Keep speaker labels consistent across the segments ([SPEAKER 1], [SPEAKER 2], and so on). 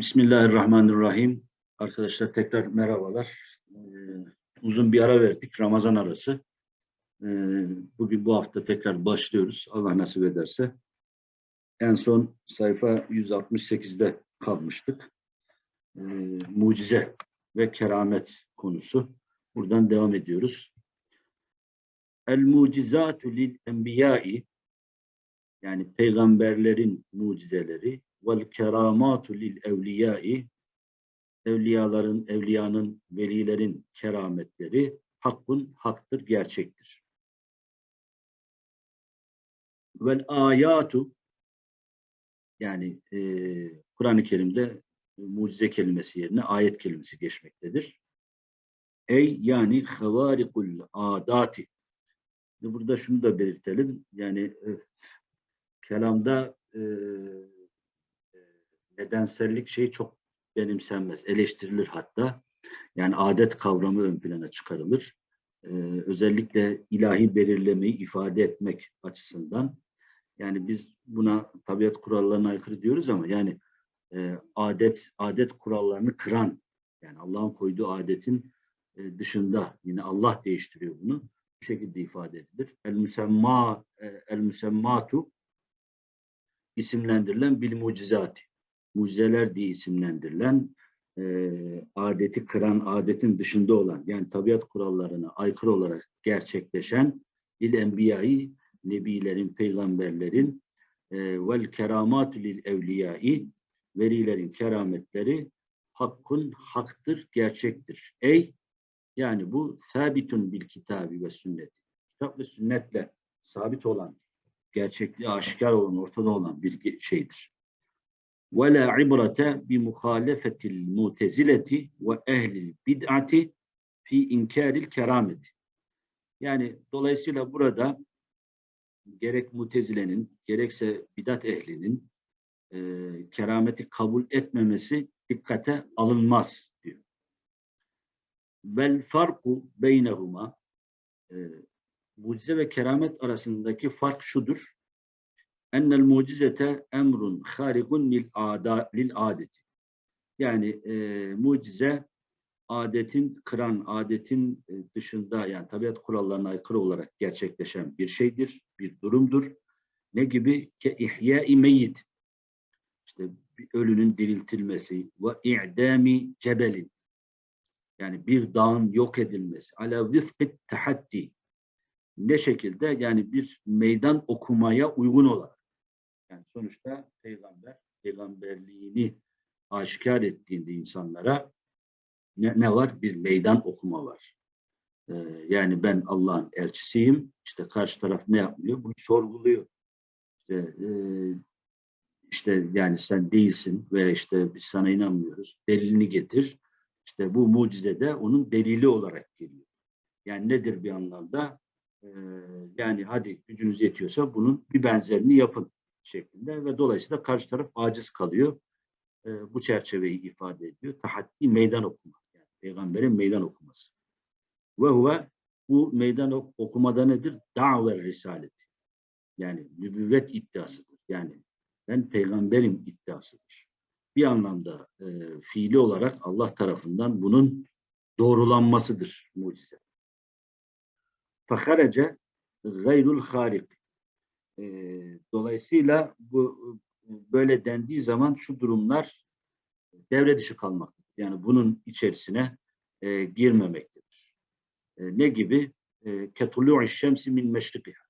[SPEAKER 1] Bismillahirrahmanirrahim. Arkadaşlar tekrar merhabalar. Ee, uzun bir ara verdik. Ramazan arası. Ee, bugün bu hafta tekrar başlıyoruz. Allah nasip ederse. En son sayfa 168'de kalmıştık. Ee, mucize ve keramet konusu. Buradan devam ediyoruz. El mucizatu lil enbiyai yani peygamberlerin mucizeleri vel keramatu lil evliyai evliyaların, evliyanın, velilerin kerametleri hakkun, haktır, gerçektir. Vel ayatu yani e, Kur'an-ı Kerim'de mucize kelimesi yerine ayet kelimesi geçmektedir. Ey yani havarikul adati. Burada şunu da belirtelim. Yani e, kelamda e, nedensellik şey çok benimsenmez, eleştirilir hatta. Yani adet kavramı ön plana çıkarılır. Ee, özellikle ilahi belirlemeyi ifade etmek açısından. Yani biz buna tabiat kurallarına aykırı diyoruz ama yani e, adet adet kurallarını kıran, yani Allah'ın koyduğu adetin e, dışında yine Allah değiştiriyor bunu. Bu şekilde ifade edilir. El müsemma e, el müsemmatu isimlendirilen bil mucizati mucizeler diye isimlendirilen e, adeti kıran, adetin dışında olan yani tabiat kurallarına aykırı olarak gerçekleşen il enbiyayı, nebilerin, peygamberlerin e, vel keramatü lil evliyai verilerin kerametleri hakkın haktır, gerçektir. Ey yani bu sabitun bil kitabi ve sünnet. Kitap ve sünnetle sabit olan, gerçekliği aşikar olan, ortada olan bir şeydir ve la ibrete bi muhalefetil mutezileti ve ehlil bid'ati fi inkaril kerameti. Yani dolayısıyla burada gerek mutezilenin gerekse bidat ehlinin e, kerameti kabul etmemesi dikkate alınmaz diyor. Vel farku beynehuma e, mucize ve keramet arasındaki fark şudur ennel mucizete emrun harikun lil, ada, lil adeti. Yani e, mucize adetin kıran, adetin e, dışında yani tabiat kurallarına aykırı olarak gerçekleşen bir şeydir, bir durumdur. Ne gibi? Ke ihya-i meyyit. İşte ölünün diriltilmesi ve i'dami cebelin. Yani bir dağın yok edilmesi. Ala vifkit tahaddi. Ne şekilde? Yani bir meydan okumaya uygun olarak. Yani sonuçta peygamber peygamberliğini aşikar ettiğinde insanlara ne, ne var? Bir meydan okuma var. Ee, yani ben Allah'ın elçisiyim. İşte karşı taraf ne yapmıyor? Bunu sorguluyor. İşte, e, işte yani sen değilsin ve işte biz sana inanmıyoruz. Delilini getir. İşte bu mucize de onun delili olarak geliyor. Yani nedir bir anlamda? Ee, yani hadi gücünüz yetiyorsa bunun bir benzerini yapın şeklinde ve dolayısıyla karşı taraf aciz kalıyor. E, bu çerçeveyi ifade ediyor. Tahaddi meydan okuma. Yani peygamberin meydan okuması. Ve huve bu meydan ok okumada nedir? Da've risaleti. Yani nübüvvet iddiasıdır. Yani ben peygamberim iddiasıdır. Bir anlamda e, fiili olarak Allah tarafından bunun doğrulanmasıdır mucize. Fakarece gayrul harik e, dolayısıyla bu böyle dendiği zaman şu durumlar devre dışı kalmaktadır. Yani bunun içerisine e, girmemektedir. E, ne gibi? Ketulu'u şemsi min meşrikiha.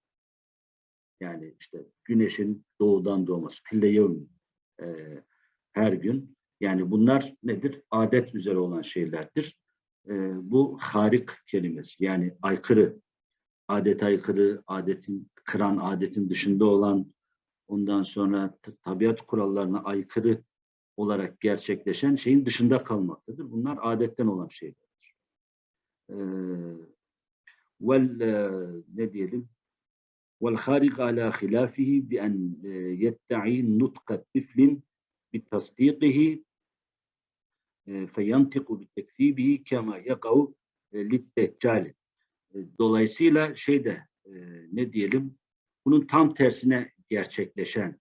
[SPEAKER 1] Yani işte güneşin doğudan doğması. Külle yevmin. E, her gün. Yani bunlar nedir? Adet üzere olan şeylerdir. E, bu harik kelimesi. Yani aykırı adet aykırı, adetin kıran, adetin dışında olan, ondan sonra tabiat kurallarına aykırı olarak gerçekleşen şeyin dışında kalmaktadır. Bunlar adetten olan şeylerdir. Ee, vel e, ne diyelim? Vel harik ala hilafihi bi en e, yette'i nutqa tiflin bi tasdiqihi e, feyantiku bi tekzibihi kema yakav lit deccali. Dolayısıyla şeyde e, ne diyelim bunun tam tersine gerçekleşen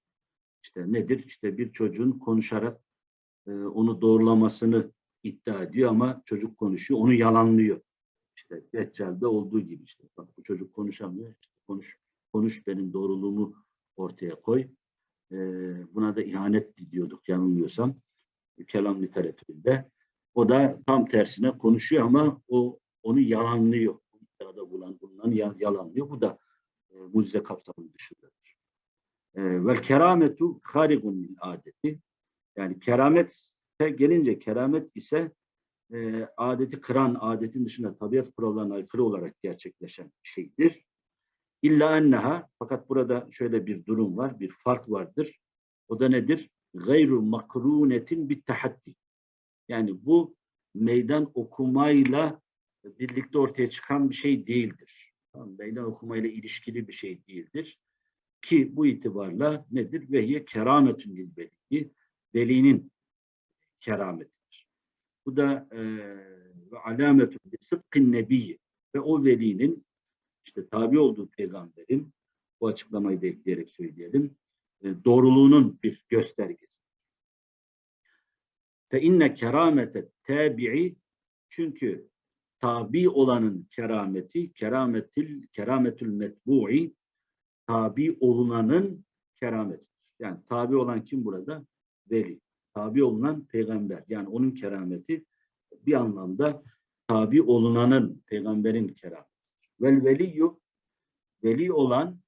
[SPEAKER 1] işte nedir? İşte bir çocuğun konuşarak e, onu doğrulamasını iddia ediyor ama çocuk konuşuyor, onu yalanlıyor. İşte Deccal'de olduğu gibi işte. Bak bu çocuk konuşamıyor. İşte konuş, konuş benim doğruluğumu ortaya koy. E, buna da ihanet diyorduk yanılmıyorsam. Kelam literatüründe. O da tam tersine konuşuyor ama o onu yalanlıyor. İddiada bulunan, bulunan ya- yalanlıyor. Bu da mucize kapsamının dışındadır. E, vel kerametu harigun min adeti. Yani keramete gelince keramet ise e, adeti kıran, adetin dışında tabiat kurallarına aykırı olarak gerçekleşen bir şeydir. İlla enneha, fakat burada şöyle bir durum var, bir fark vardır. O da nedir? Gayru makrunetin bit tahaddi. Yani bu meydan okumayla birlikte ortaya çıkan bir şey değildir. Tamam, Meydan okumayla ilişkili bir şey değildir. Ki bu itibarla nedir? Vehiye kerametün lil veli. Velinin kerametidir. Bu da e, ve alametun li sıdkın nebiyyi ve o velinin işte tabi olduğu peygamberin bu açıklamayı da ekleyerek söyleyelim e, doğruluğunun bir göstergesi. Fe inne keramete tabi'i çünkü tabi olanın kerameti kerametil kerametül metbu'i tabi olunanın kerametidir. Yani tabi olan kim burada? Veli. Tabi olunan peygamber. Yani onun kerameti bir anlamda tabi olunanın peygamberin kerameti. Vel veliyyu veli olan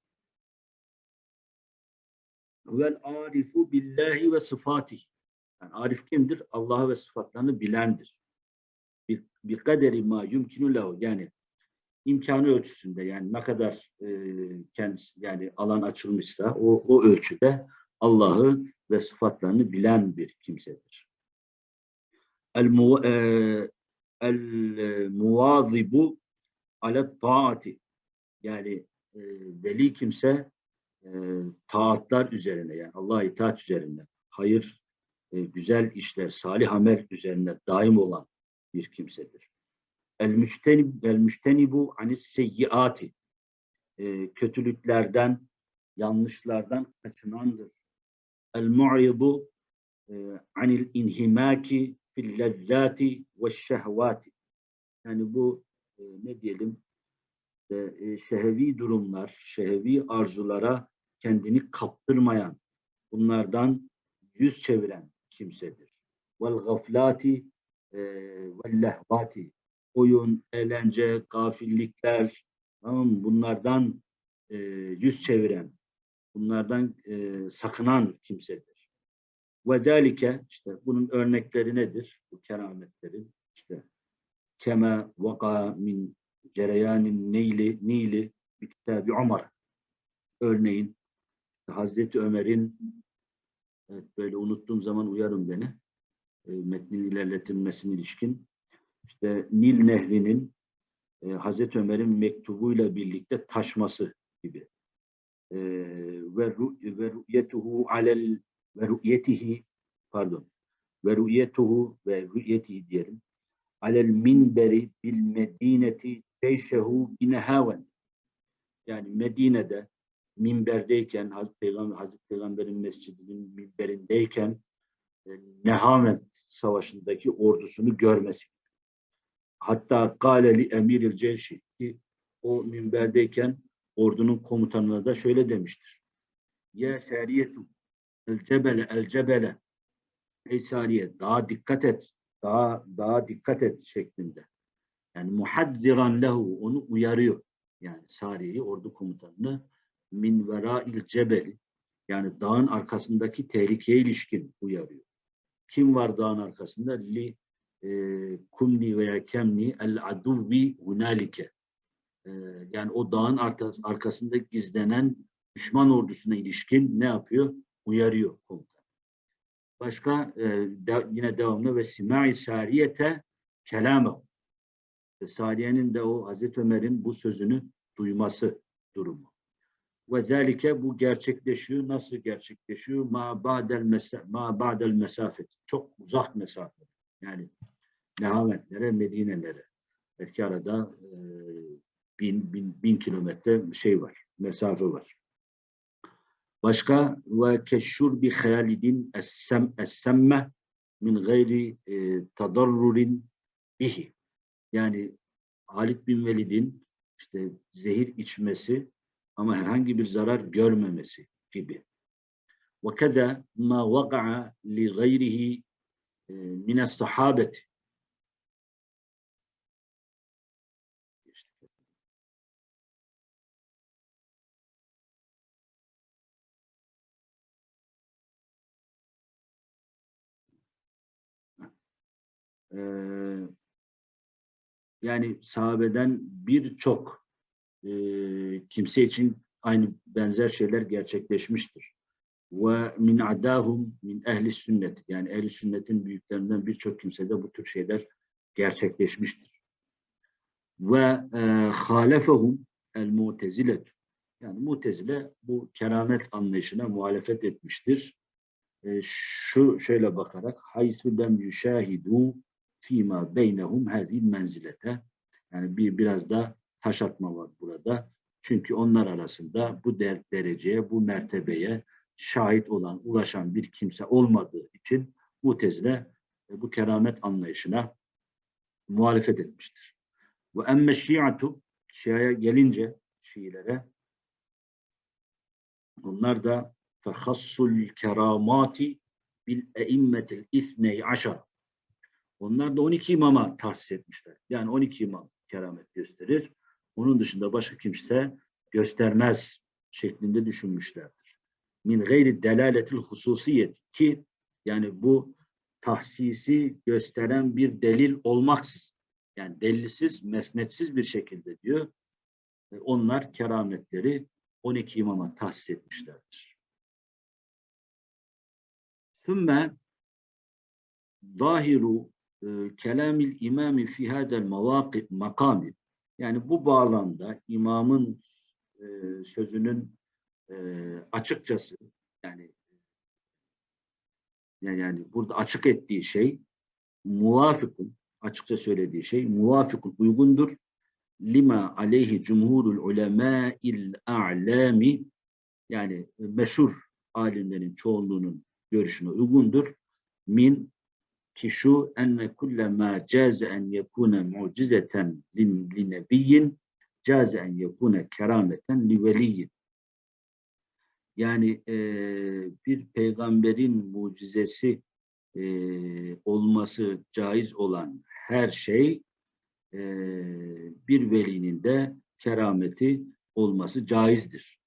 [SPEAKER 1] vel arifu billahi ve sıfatih. Yani arif kimdir? Allah'ı ve sıfatlarını bilendir. Bir, bir kaderi ma yumkinu lehu. Yani imkanı ölçüsünde yani ne kadar e, kendisi yani alan açılmışsa o, o ölçüde Allah'ı ve sıfatlarını bilen bir kimsedir. El, mu, e, el e, muvazibu alet taati yani e, veli kimse e, taatlar üzerine yani Allah'a itaat üzerine hayır, e, güzel işler, salih amel üzerine daim olan bir kimsedir. El müçtenib el müçtenibu anis seyyiati e, kötülüklerden, yanlışlardan kaçınandır. El mu'idu e, anil inhimaki fil lezzati ve şehvati. Yani bu e, ne diyelim e, e, şehevi durumlar, şehevi arzulara kendini kaptırmayan, bunlardan yüz çeviren kimsedir. Vel gaflati e, vel lehvati oyun, eğlence, gafillikler tamam mı? bunlardan e, yüz çeviren, bunlardan e, sakınan kimsedir. Ve zalike işte bunun örnekleri nedir? Bu kerametlerin işte kema vaka min cereyanin neyli nili bir kitabı Ömer. Örneğin Hazreti Ömer'in evet, böyle unuttuğum zaman uyarın beni. E, metnin ilerletilmesine ilişkin. İşte Nil Nehri'nin e, Hazreti Ömer'in mektubuyla birlikte taşması gibi. E, ve ru'yetuhu alel ve ru'yetihi pardon ve ru'yetuhu ve ru'yetihi diyelim alel minberi bil medineti teyşehu binehaven yani Medine'de minberdeyken Hazreti Peygamber Hazreti Peygamber'in mescidinin minberindeyken e, Nehaven savaşındaki ordusunu görmesi. Hatta kâleli emiril ceyşi ki o minberdeyken ordunun komutanına da şöyle demiştir. Ya seriyetu el cebele el cebele ey sariye daha dikkat et daha daha dikkat et şeklinde. Yani muhaddiran lehu onu uyarıyor. Yani Sariye'yi ordu komutanını min vera'il cebeli yani dağın arkasındaki tehlikeye ilişkin uyarıyor. Kim var dağın arkasında? Li e, kumni veya kemni el aduvvi hunalike. E, yani o dağın arkas- arkasında gizlenen düşman ordusuna ilişkin ne yapıyor? Uyarıyor komutan. Başka e, de- yine devamlı ve simai sariyete kelamehu. Ve Sariye'nin de o Hazreti Ömer'in bu sözünü duyması durumu. Ve zelike bu gerçekleşiyor. Nasıl gerçekleşiyor? Ma ba'del mesa ma ba'del mesafet. Çok uzak mesafe. Yani Nehametlere, Medine'lere. Belki arada e, bin, bin, bin kilometre şey var. Mesafe var. Başka ve keşşur bi hayalidin es-sem es-semme min gayri e, tadarrurin bihi. Yani Halid bin Velid'in işte zehir içmesi ama herhangi bir zarar görmemesi gibi. وكذا ما وقع لغيره من الصحابة Ee, yani sahabeden birçok e, kimse için aynı benzer şeyler gerçekleşmiştir. Ve min adahum min ehli sünnet yani ehli sünnetin büyüklerinden birçok kimsede bu tür şeyler gerçekleşmiştir. Ve e, halefehum el mutezilet yani mutezile bu keramet anlayışına muhalefet etmiştir. E, şu şöyle bakarak haysu lem yüşahidu fîmâ beynehum hâzîl menzilete. Yani bir biraz da taş atma var burada. Çünkü onlar arasında bu der, dereceye, bu mertebeye şahit olan, ulaşan bir kimse olmadığı için Mutezile e, bu keramet anlayışına muhalefet etmiştir. Ve emme şiatu, Şia'ya gelince Şiilere, onlar da fehassul keramati bil eimmetil ithney aşar. Onlar da 12 imama tahsis etmişler. Yani 12 imam keramet gösterir. Onun dışında başka kimse göstermez şeklinde düşünmüşlerdir. Min gayri delaletil hususiyet ki yani bu tahsisi gösteren bir delil olmaksız yani delilsiz, mesnetsiz bir şekilde diyor. E, onlar kerametleri 12 imama tahsis etmişlerdir. Sümme zahiru e, kelamil imami fi hadel makami yani bu bağlamda imamın e, sözünün e, açıkçası yani yani burada açık ettiği şey muvafikun açıkça söylediği şey muvafikun uygundur. Lima aleyhi cumhurul ulemâil a'lami yani meşhur alimlerin çoğunluğunun görüşüne uygundur. Min ki şu enne kulle ma caze en yekune mucizeten li nebiyyin caze en yekune kerameten li veliyyin. Yani e, bir peygamberin mucizesi e, olması caiz olan her şey e, bir velinin de kerameti olması caizdir.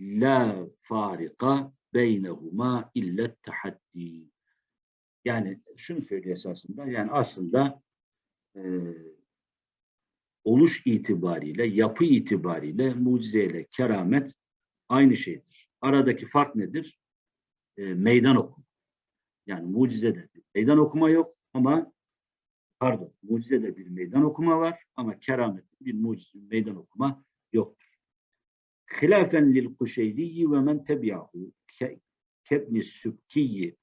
[SPEAKER 1] La farika beynehuma illet tahaddi. Yani şunu söylüyor esasında, yani aslında e, oluş itibariyle, yapı itibariyle mucizeyle keramet aynı şeydir. Aradaki fark nedir? E, meydan okuma. Yani mucizede meydan okuma yok ama pardon, mucizede bir meydan okuma var ama keramette bir mucize, meydan okuma yoktur. Hilafen lil kuşeyliyi ve men tebi'ahu kebni sübkiyi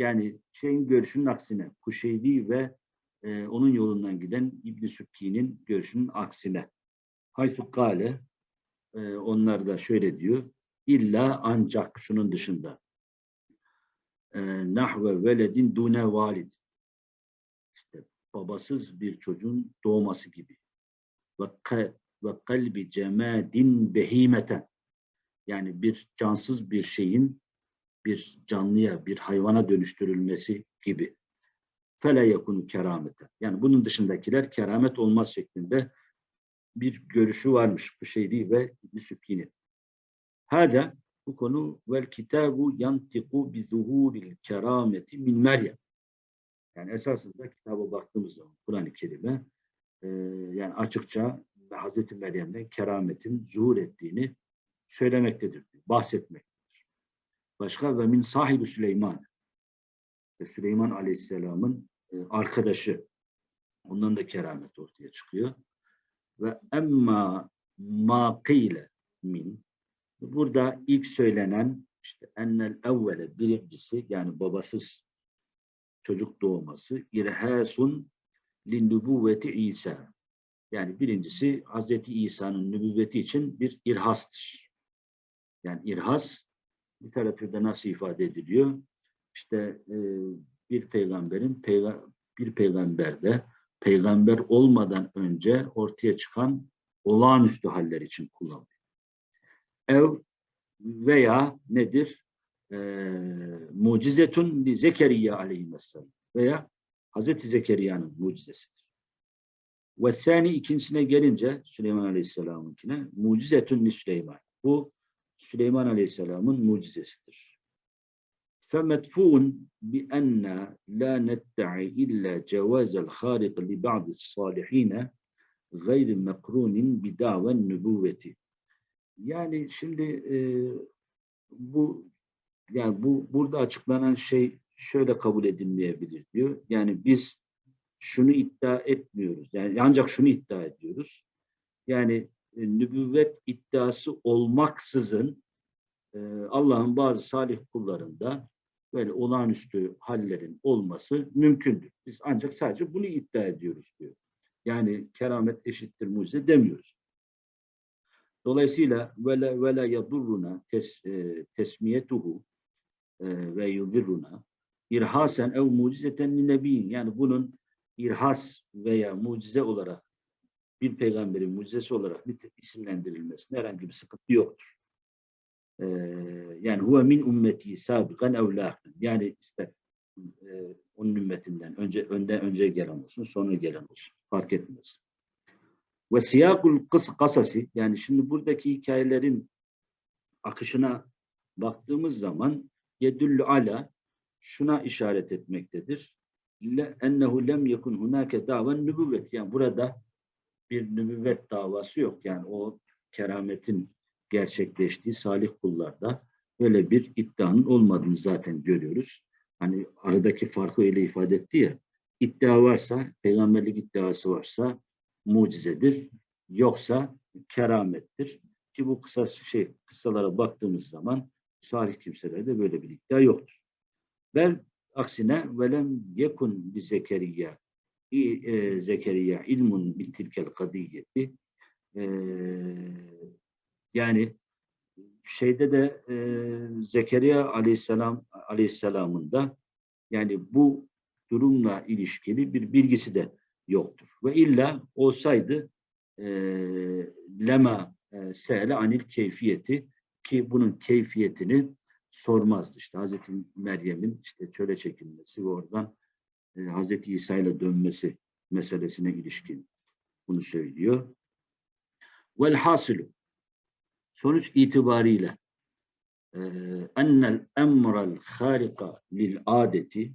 [SPEAKER 1] yani şeyin görüşünün aksine Kuşeyri ve e, onun yolundan giden İbn Sükki'nin görüşünün aksine. Haysu kale e, onlar da şöyle diyor. İlla ancak şunun dışında. E, nahve veledin dune valid. İşte babasız bir çocuğun doğması gibi. Ve, ve kalbi cemadin behimeten. Yani bir cansız bir şeyin bir canlıya, bir hayvana dönüştürülmesi gibi. Fele yakunu keramete. Yani bunun dışındakiler keramet olmaz şeklinde bir görüşü varmış bu şeydi ve İbn-i Hada bu konu vel kitabu yantiku bi zuhuril kerameti min Meryem. Yani esasında kitaba baktığımız zaman Kur'an-ı Kerim'e e, yani açıkça Hazreti Meryem'den kerametin zuhur ettiğini söylemektedir, bahsetmek. Başka ve min sahibi Süleyman. Ve Süleyman Aleyhisselam'ın e, arkadaşı. Ondan da keramet ortaya çıkıyor. Ve emma ma qile min. Burada ilk söylenen işte ennel evvele birincisi yani babasız çocuk doğması irhasun linnübüvveti İsa. Yani birincisi Hazreti İsa'nın nübüvveti için bir irhastır. Yani irhas literatürde nasıl ifade ediliyor? İşte e, bir peygamberin peyga bir peygamberde peygamber olmadan önce ortaya çıkan olağanüstü haller için kullanılıyor. Ev veya nedir? Ee, mucizetun li Zekeriya aleyhisselam veya Hazreti Zekeriya'nın mucizesidir. Ve sani ikincisine gelince Süleyman Aleyhisselam'ınkine mucizetun li Süleyman. Bu Süleyman Aleyhisselam'ın mucizesidir. فمدفوع بأن لا ندعي إلا جواز الخارق لبعض الصالحين غير مقرون بدعوى النبوة. Yani şimdi e, bu yani bu burada açıklanan şey şöyle kabul edilmeyebilir diyor. Yani biz şunu iddia etmiyoruz. Yani ancak şunu iddia ediyoruz. Yani e, nübüvvet iddiası olmaksızın e, Allah'ın bazı salih kullarında böyle olağanüstü hallerin olması mümkündür. Biz ancak sadece bunu iddia ediyoruz diyor. Yani keramet eşittir mucize demiyoruz. Dolayısıyla vela vela yadurruna tes, e, tesmiyetuhu e, ve yudirruna irhasen ev mucizeten nebiyin. Yani bunun irhas veya mucize olarak bir peygamberin mucizesi olarak isimlendirilmesine herhangi bir sıkıntı yoktur. Ee, yani huve min ümmeti sabikan ev lahin. Yani işte e, onun ümmetinden önce önden önce gelen olsun, sonra gelen olsun. Fark etmez. Ve siyakul kıs kasası yani şimdi buradaki hikayelerin akışına baktığımız zaman yedüllü ala şuna işaret etmektedir. Ennehu lem yekun hunake daven nübüvvet. Yani burada bir nübüvvet davası yok. Yani o kerametin gerçekleştiği salih kullarda öyle bir iddianın olmadığını zaten görüyoruz. Hani aradaki farkı öyle ifade etti ya. İddia varsa, peygamberlik iddiası varsa mucizedir. Yoksa keramettir. Ki bu kısa şey kıssalara baktığımız zaman salih kimselerde böyle bir iddia yoktur. Bel aksine velem yekun bi Zekeriya e, Zekeriya ilmun bi tilkel kadiyeti e, yani şeyde de e, Zekeriya aleyhisselam aleyhisselamın da yani bu durumla ilişkili bir bilgisi de yoktur. Ve illa olsaydı e, lema e, se'le anil keyfiyeti ki bunun keyfiyetini sormazdı. İşte Hazreti Meryem'in işte çöle çekilmesi ve oradan e, Hazreti İsa ile dönmesi meselesine ilişkin bunu söylüyor. Vel hasilu sonuç itibariyle e, ennel emrel harika lil adeti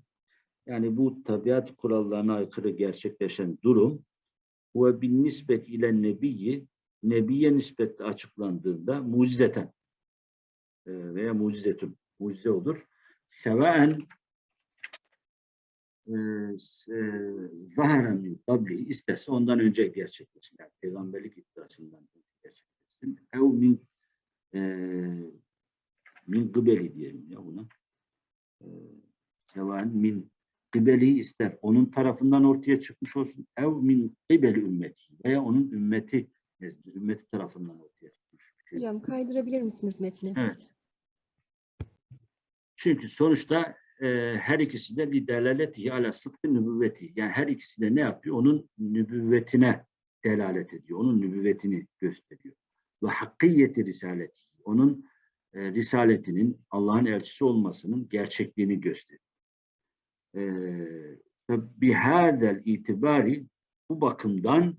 [SPEAKER 1] yani bu tabiat kurallarına aykırı gerçekleşen durum ve bin nispet ile nebiyyi nebiye nispetle açıklandığında mucizeten e, veya mucizetun mucize olur. Sevaen e, zaharen min kabli isterse ondan önce gerçekleşsin. Yani peygamberlik iddiasından önce gerçekleşsin. Ev min e, min gıbeli diyelim ya buna. E, sevaen min gıbeli ister. Onun tarafından ortaya çıkmış olsun. Ev min gıbeli ümmeti veya onun ümmeti ümmeti tarafından ortaya çıkmış. Şey.
[SPEAKER 2] Hocam kaydırabilir misiniz metni?
[SPEAKER 1] Evet. Çünkü sonuçta e, her ikisi de bir delaleti ala sıdkı nübüvveti. Yani her ikisi de ne yapıyor? Onun nübüvvetine delalet ediyor. Onun nübüvvetini gösteriyor. Ve hakkiyeti risaleti. Onun e, risaletinin Allah'ın elçisi olmasının gerçekliğini gösteriyor. E, bihadel itibari bu bakımdan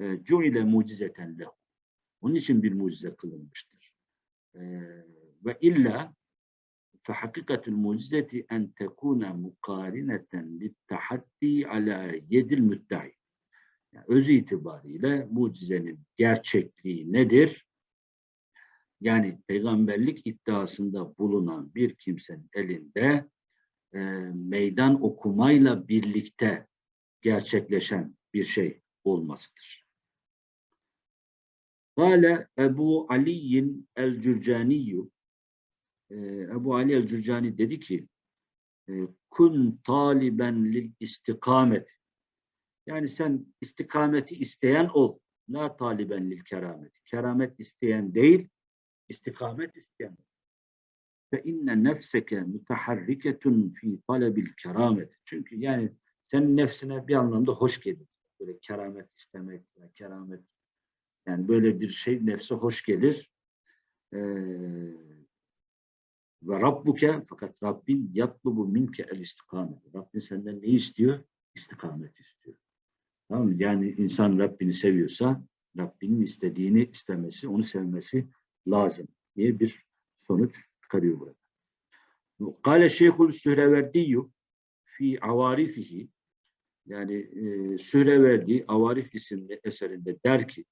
[SPEAKER 1] e, cuile mucizeten lehu. Onun için bir mucize kılınmıştır. E, ve illa فحقيقة المعجزة أن تكون مقارنة للتحدي على يد المدعي. Yani öz itibariyle mucizenin gerçekliği nedir? Yani peygamberlik iddiasında bulunan bir kimsenin elinde e, meydan okumayla birlikte gerçekleşen bir şey olmasıdır. Kale Ebu Ali'in el-Cürcaniyyü Ebu Ali el-Cürcani dedi ki kun taliben lil istikamet yani sen istikameti isteyen ol. La taliben lil keramet. Keramet isteyen değil, istikamet isteyen fe inne nefseke mutaharriketun fi talebil keramet. Çünkü yani senin nefsine bir anlamda hoş gelir. Böyle keramet istemek, ya keramet yani böyle bir şey nefse hoş gelir. Ee, ve Rabbuke fakat Rabbin yatlubu minke el istikamet. Rabbin senden ne istiyor? İstikamet istiyor. Tamam mı? Yani insan Rabbini seviyorsa Rabbinin istediğini istemesi, onu sevmesi lazım diye bir sonuç çıkarıyor burada. Kale Şeyhul Sühreverdiyyü fi avarifihi yani e, Sühreverdi Avarif isimli eserinde der ki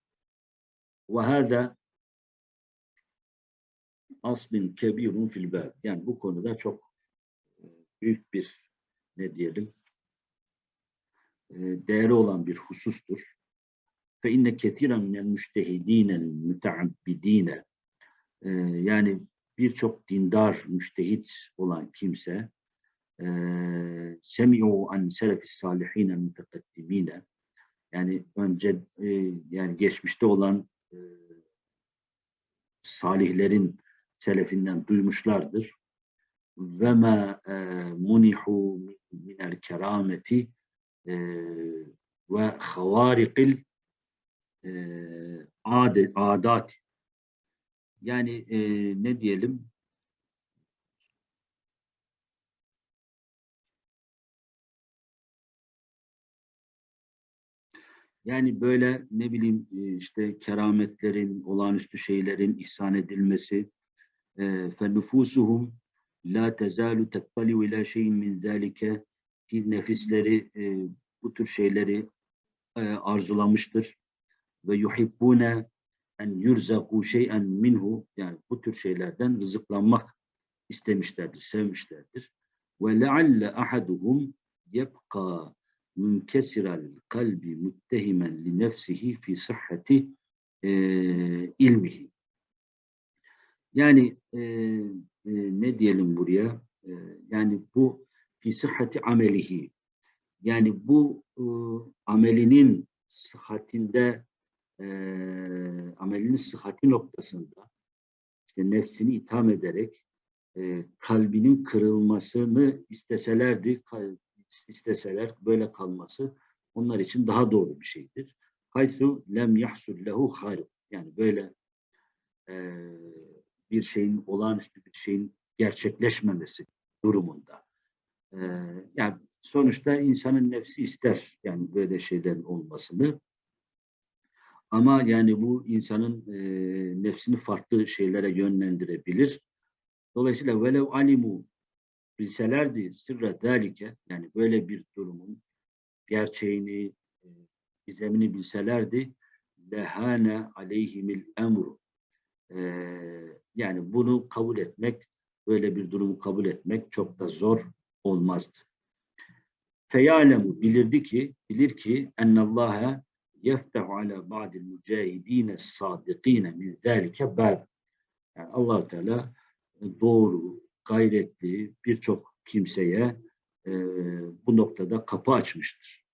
[SPEAKER 1] hâzâ aslin kebirun fil bab. Yani bu konuda çok e, büyük bir ne diyelim e, değeri olan bir husustur. Fe inne kethiren minel müştehidînel müteabbidîne e, yani birçok dindar, müştehit olan kimse semi'u an selefis salihine mütekaddimine yani önce yani geçmişte olan salihlerin selefinden duymuşlardır. Ve ma e, munihu minel kerameti e, ve havarikil e, adat yani e, ne diyelim Yani böyle ne bileyim işte kerametlerin, olağanüstü şeylerin ihsan edilmesi fe nüfusuhum la tezalu tettaliu ila şeyin min zalike ki nefisleri e, bu tür şeyleri e, arzulamıştır ve yuhibbune en yurzaku şey'en minhu yani bu tür şeylerden rızıklanmak istemişlerdir, sevmişlerdir. Ve lealle ahaduhum yebqa münkesiral kalbi müttehimen li nefsihi fi sıhhati e, ilmihi. Yani e, e, ne diyelim buraya? E, yani bu fi sıhhati amelihi. Yani bu e, amelinin sıhhatinde e, amelinin sıhhati noktasında işte nefsini itham ederek e, kalbinin kırılmasını isteselerdi, isteseler böyle kalması onlar için daha doğru bir şeydir. Haythu lem yahsul lehu harik. Yani böyle e, bir şeyin, olağanüstü bir şeyin gerçekleşmemesi durumunda. E, yani sonuçta insanın nefsi ister yani böyle şeylerin olmasını. Ama yani bu insanın e, nefsini farklı şeylere yönlendirebilir. Dolayısıyla velev alimu bilselerdi sırra dalike yani böyle bir durumun gerçeğini, e, gizemini bilselerdi lehane aleyhimil emru e, yani bunu kabul etmek, böyle bir durumu kabul etmek çok da zor olmazdı. Feyalemu bilirdi ki, bilir ki ennallâhe yeftehu ala ba'dil mücahidîne sâdikîne min zâlike bâb. Yani allah Teala doğru, gayretli birçok kimseye e, bu noktada kapı açmıştır.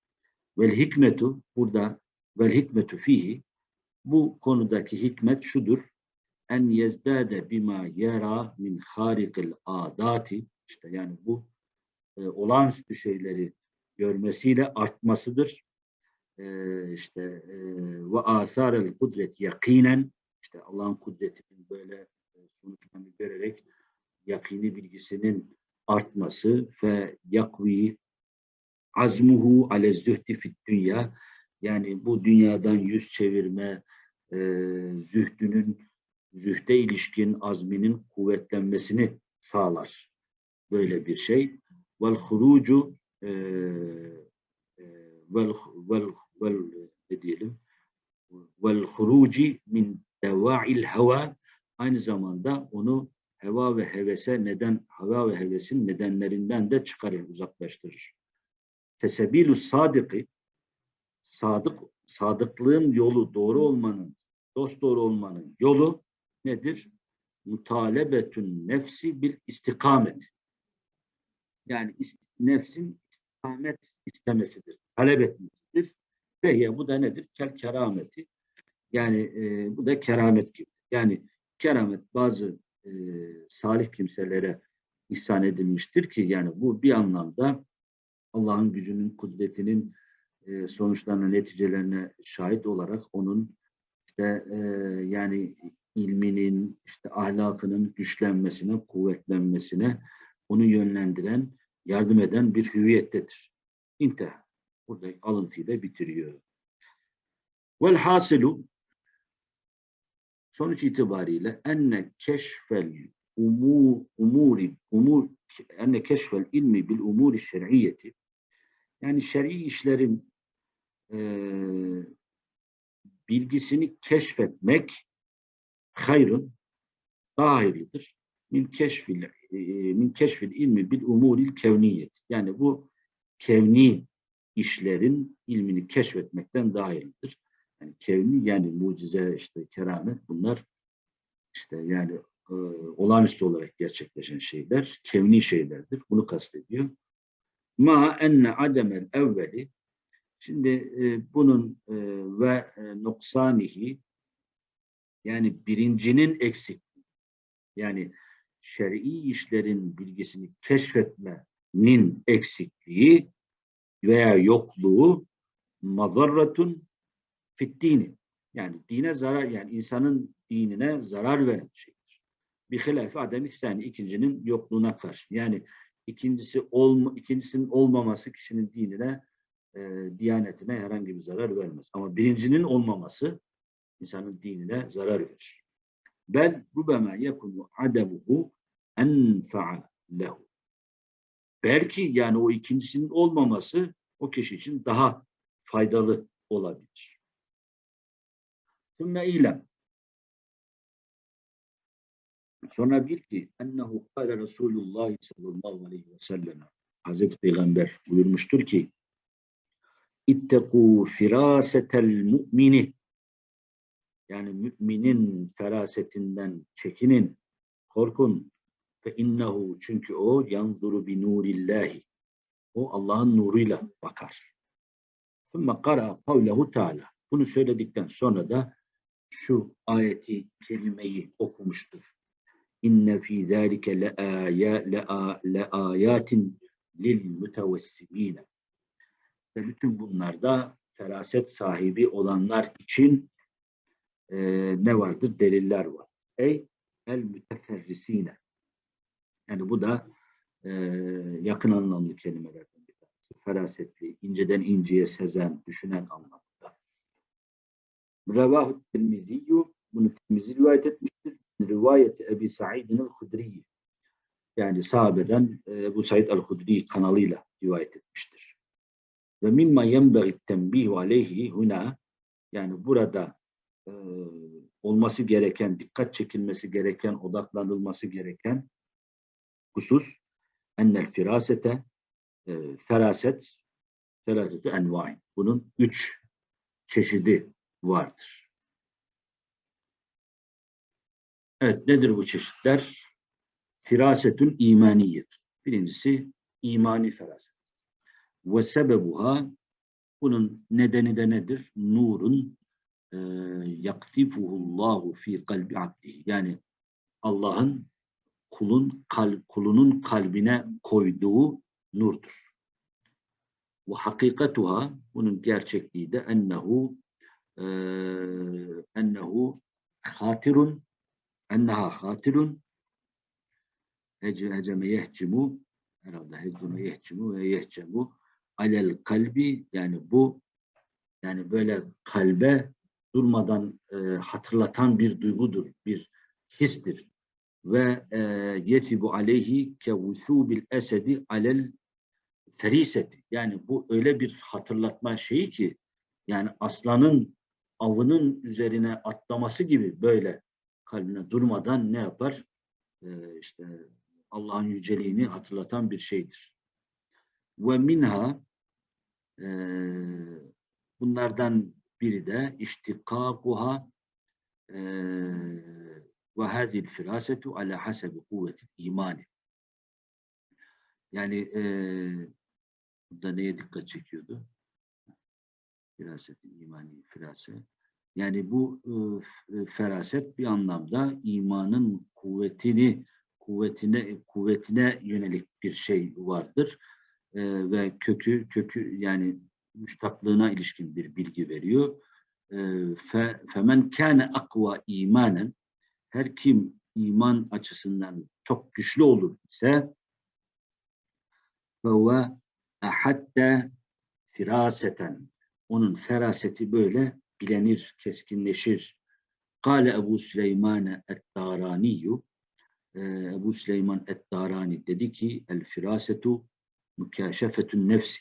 [SPEAKER 1] Vel hikmetu burada vel hikmetu fihi bu konudaki hikmet şudur. En yezdade bima yera min harikil adati işte yani bu e, olağanüstü şeyleri görmesiyle artmasıdır. E, işte e, ve asarel kudret yakinen işte Allah'ın kudretinin böyle e, sonuçlarını görerek yakini bilgisinin artması. Ve yakvi azmuhu ale zühdi fit dünya. Yani bu dünyadan yüz çevirme e, zühdünün zühde ilişkin azminin kuvvetlenmesini sağlar. Böyle bir şey. Vel hurucu e, e, vel, vel, vel ne diyelim vel huruci min deva'il hava aynı zamanda onu heva ve hevese neden heva ve hevesin nedenlerinden de çıkarır, uzaklaştırır. Fesebilü sadiki sadık sadıklığın yolu doğru olmanın, dost doğru olmanın yolu nedir? Mutalebetün nefsi bil istikamet. Yani nefsin istikamet istemesidir, talep etmesidir. Ve bu da nedir? Kel kerameti. Yani e, bu da keramet gibi. Yani keramet bazı e, salih kimselere ihsan edilmiştir ki yani bu bir anlamda Allah'ın gücünün, kudretinin e, sonuçlarına, neticelerine şahit olarak onun işte e, yani ilminin, işte ahlakının güçlenmesine, kuvvetlenmesine onu yönlendiren, yardım eden bir hüviyettedir. İntihar. Burada alıntıyla bitiriyor. Vel hasilu sonuç itibariyle enne keşfel umur umuri umur enne keşfel ilmi bil umuri şer'iyeti yani şer'i işlerin e, bilgisini keşfetmek hayrın daha hayırlıdır. Min keşfil e, min keşfil ilmi bil umuril kevniyet. Yani bu kevni işlerin ilmini keşfetmekten daha hayırlıdır. Yani kevni yani mucize işte keramet bunlar işte yani e, olağanüstü olarak gerçekleşen şeyler, kevni şeylerdir. Bunu kastediyor. Ma enne ademel evveli Şimdi e, bunun e, ve e, noksanihi yani birincinin eksikliği yani şer'i işlerin bilgisini keşfetmenin eksikliği veya yokluğu mazarratun fittini yani dine zarar yani insanın dinine zarar veren şeydir. Bir hilaf adem yani ikincinin yokluğuna karşı. Yani ikincisi olma, ikincisinin olmaması kişinin dinine e, diyanetine herhangi bir zarar vermez. Ama birincinin olmaması insanın dinine zarar verir. Bel rubema yekunu ademuhu enfa'a lehu. Belki yani o ikincisinin olmaması o kişi için daha faydalı olabilir. Sümme ilem. Sonra bil ki ennehu kâle Resulullah sallallahu aleyhi ve sellem Hazreti Peygamber buyurmuştur ki İttekû firâsetel mu'mini yani müminin ferasetinden çekinin, korkun. Fe innehu çünkü o yanzuru bi nurillahi. O Allah'ın nuruyla bakar. Thumma kara kavlehu teala. Bunu söyledikten sonra da şu ayeti kelimeyi okumuştur. İnne fî zâlike le âyâtin lil mütevessimîne. Ve bütün bunlarda feraset sahibi olanlar için e, ne vardır? Deliller var. Ey el müteferrisine. Yani bu da e, yakın anlamlı kelimelerden bir tanesi. Ferasetli, inceden inceye sezen, düşünen anlamında. Revahu Tirmiziyyü bunu Tirmizi rivayet etmiştir. Rivayeti Ebi Sa'idin el-Hudriyi. Yani sahabeden e, bu Said el-Hudri kanalıyla rivayet etmiştir. Ve mimma yenbeği tembihu aleyhi huna yani burada e, olması gereken, dikkat çekilmesi gereken, odaklanılması gereken husus ennel firasete e, feraset feraseti envain. Bunun üç çeşidi vardır. Evet nedir bu çeşitler? Firasetün imaniyet. Birincisi imani feraset. Ve sebebuha bunun nedeni de nedir? Nurun yaktifuhullahu fi kalbi abdihi. Yani Allah'ın kulun kal, kulunun kalbine koyduğu nurdur. Ve hakikatuha bunun gerçekliği de ennehu e, ennehu hatirun enneha hatirun heceme yehcimu herhalde heceme yehcimu ve yehcemu alel kalbi yani bu yani böyle kalbe durmadan e, hatırlatan bir duygudur, bir histir. Ve e, yetibu aleyhi ke vusubil esedi alel feriseti. Yani bu öyle bir hatırlatma şeyi ki yani aslanın avının üzerine atlaması gibi böyle kalbine durmadan ne yapar? E, işte Allah'ın yüceliğini hatırlatan bir şeydir. Ve minha e, bunlardan biri de iştikakuha ve hadil firasetu ala hasebi kuvveti imani. Yani e, burada neye dikkat çekiyordu? Firaset, imani, firase. Yani bu e, feraset bir anlamda imanın kuvvetini kuvvetine kuvvetine yönelik bir şey vardır. E, ve kökü kökü yani müştaklığına ilişkin bir bilgi veriyor. E, fe, femen kâne akva imanen her kim iman açısından çok güçlü olur ise ve hatta firaseten onun feraseti böyle bilenir, keskinleşir. Kale Ebu Süleyman et-Daraniyu Ebu Süleyman et-Darani dedi ki el firasetu mükaşefetün nefsi.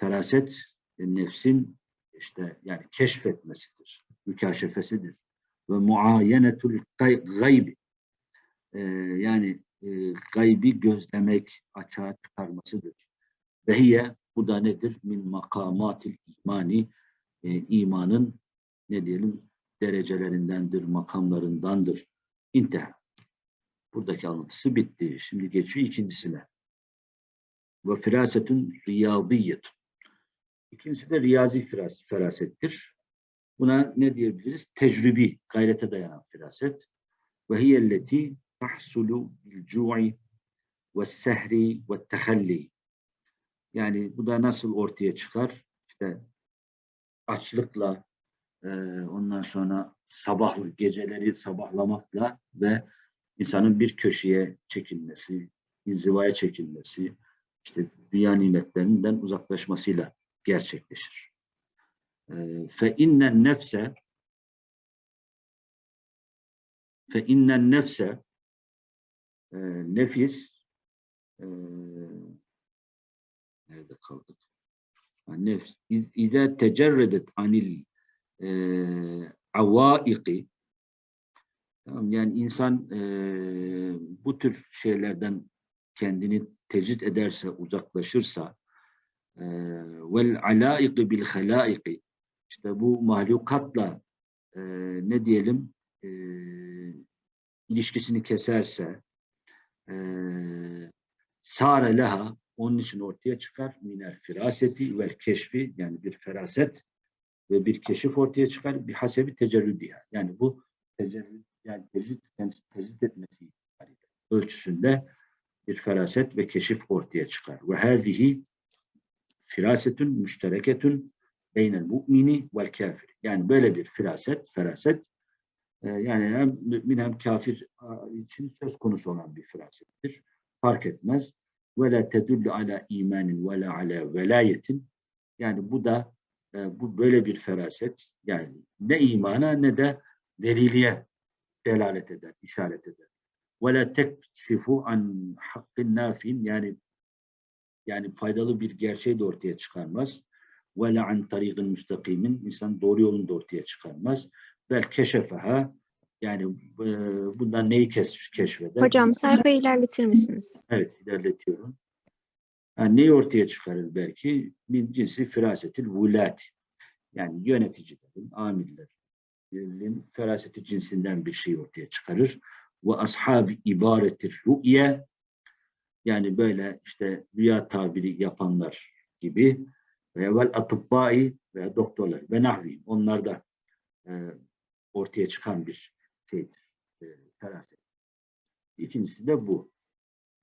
[SPEAKER 1] Feraset nefsin işte yani keşfetmesidir, mükaşefesidir. Ve muayenetul gaybi. Ee, yani e, gaybi gözlemek, açığa çıkarmasıdır. Vehiye bu da nedir? Min makamatil imani e, imanın ne diyelim derecelerindendir, makamlarındandır. İnteha. Buradaki anlatısı bitti. Şimdi geçiyor ikincisine. Ve firasetun riyaziyetun. İkincisi de riyazi ferasettir. Buna ne diyebiliriz? Tecrübi, gayrete dayanan firaset. Ve hiyelleti tahsulu bil cu'i ve sehri ve tehalli. Yani bu da nasıl ortaya çıkar? İşte açlıkla, e, ondan sonra sabah geceleri sabahlamakla ve insanın bir köşeye çekilmesi, inzivaya çekilmesi, işte dünya nimetlerinden uzaklaşmasıyla gerçekleşir. Fe innen nefse fe innen nefse e, nefis e, nerede kaldık? Nefs İza tecerredet anil e, Tamam, yani insan e, bu tür şeylerden kendini tecrit ederse, uzaklaşırsa vel alaiki bil halaiki işte bu mahlukatla e, ne diyelim e, ilişkisini keserse e, sare leha onun için ortaya çıkar minel firaseti vel keşfi yani bir feraset ve bir keşif ortaya çıkar bir hasebi tecerrüdiye. Yani bu tecerrüd yani tecrit, tecrit etmesi ölçüsünde bir feraset ve keşif ortaya çıkar. Ve hâzihi firasetün müştereketün beynel mu'mini vel kafir. Yani böyle bir firaset, feraset e, yani hem mümin hem kafir için söz konusu olan bir firasettir. Fark etmez. Ve la tedullu ala imanin ve la ala velayetin. Yani bu da e, bu böyle bir feraset yani ne imana ne de veriliğe delalet eder, işaret eder. Ve la tekşifu an hakkın nafin yani yani faydalı bir gerçeği de ortaya çıkarmaz. Ve la an tariqin müstakimin insan doğru yolunu da ortaya çıkarmaz. Bel keşefeha yani e, bundan neyi keş, keşfeder?
[SPEAKER 2] Hocam sayfayı ilerletir misiniz?
[SPEAKER 1] Evet ilerletiyorum. Yani neyi ortaya çıkarır belki? Min cinsi firasetil vulati. Yani yöneticilerin, amirlerin feraseti cinsinden bir şey ortaya çıkarır. Ve ashab ibaretir ru'ye yani böyle işte rüya tabiri yapanlar gibi ve vel atıbbai ve doktorlar ve nahvi onlar da e, ortaya çıkan bir şeydir. E, feraset. İkincisi de bu.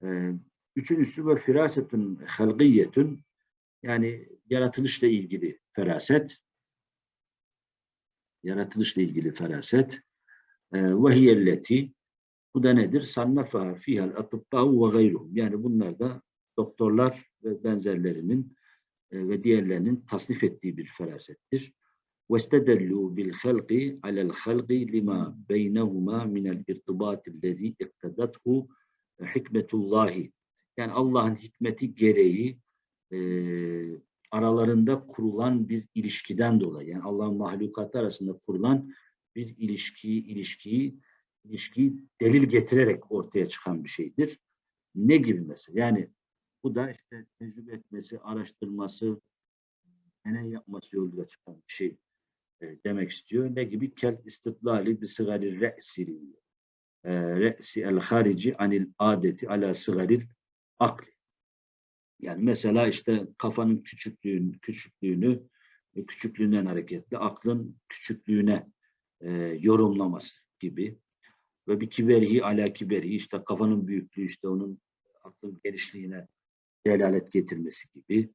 [SPEAKER 1] E, üçüncüsü ve firasetun halgiyetun yani yaratılışla ilgili feraset yaratılışla ilgili feraset e, ve hiyelleti bu da nedir? Sannafa fihal atıbbâhu ve gayruhum. Yani bunlar da doktorlar ve benzerlerinin e, ve diğerlerinin tasnif ettiği bir ferasettir. وَاسْتَدَلُّوا بِالْخَلْقِ عَلَى الْخَلْقِ لِمَا بَيْنَهُمَا مِنَ الْاِرْتِبَاطِ الَّذ۪ي اِقْتَدَتْهُ حِكْمَةُ اللّٰهِ Yani Allah'ın hikmeti gereği e, aralarında kurulan bir ilişkiden dolayı, yani Allah'ın mahlukatı arasında kurulan bir ilişkiyi, ilişkiyi, ilişkiyi delil getirerek ortaya çıkan bir şeydir. Ne gibi mesela? Yani bu da işte tecrübe etmesi, araştırması, deney yapması yoluyla çıkan bir şey e, demek istiyor. Ne gibi? Kel istitlali bi sigari re'si e, re'si el harici anil adeti ala sigaril akli. Yani mesela işte kafanın küçüklüğünü, küçüklüğünü e, küçüklüğünden hareketli aklın küçüklüğüne e, yorumlaması gibi ve bir kiberihi ala kiberihi işte kafanın büyüklüğü işte onun aklın genişliğine delalet getirmesi gibi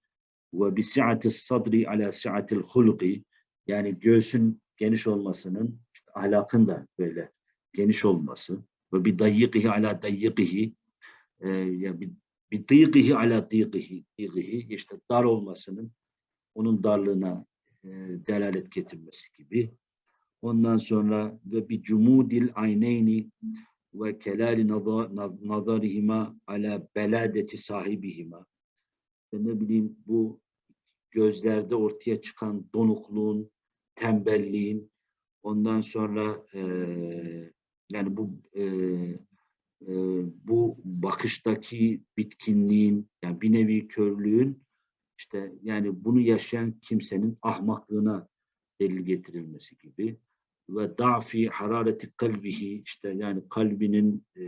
[SPEAKER 1] ve bi si'ati sadri ala si'atil hulqi yani göğsün geniş olmasının işte ahlakın da böyle geniş olması ve bir dayyikihi ala dayyikihi e, ya bir, bir dıyıkihi ala dıyıkihi dıyıkihi işte dar olmasının onun darlığına e, delalet getirmesi gibi. Ondan sonra ve bir cumudil ayneyni ve kelali naza- naz- nazarihima ala beladeti sahibihima. Ne bileyim bu gözlerde ortaya çıkan donukluğun, tembelliğin, ondan sonra eee, yani bu eee, eee, bu bakıştaki bitkinliğin, yani bir nevi körlüğün işte yani bunu yaşayan kimsenin ahmaklığına delil getirilmesi gibi ve dafi harareti kalbihi işte yani kalbinin e,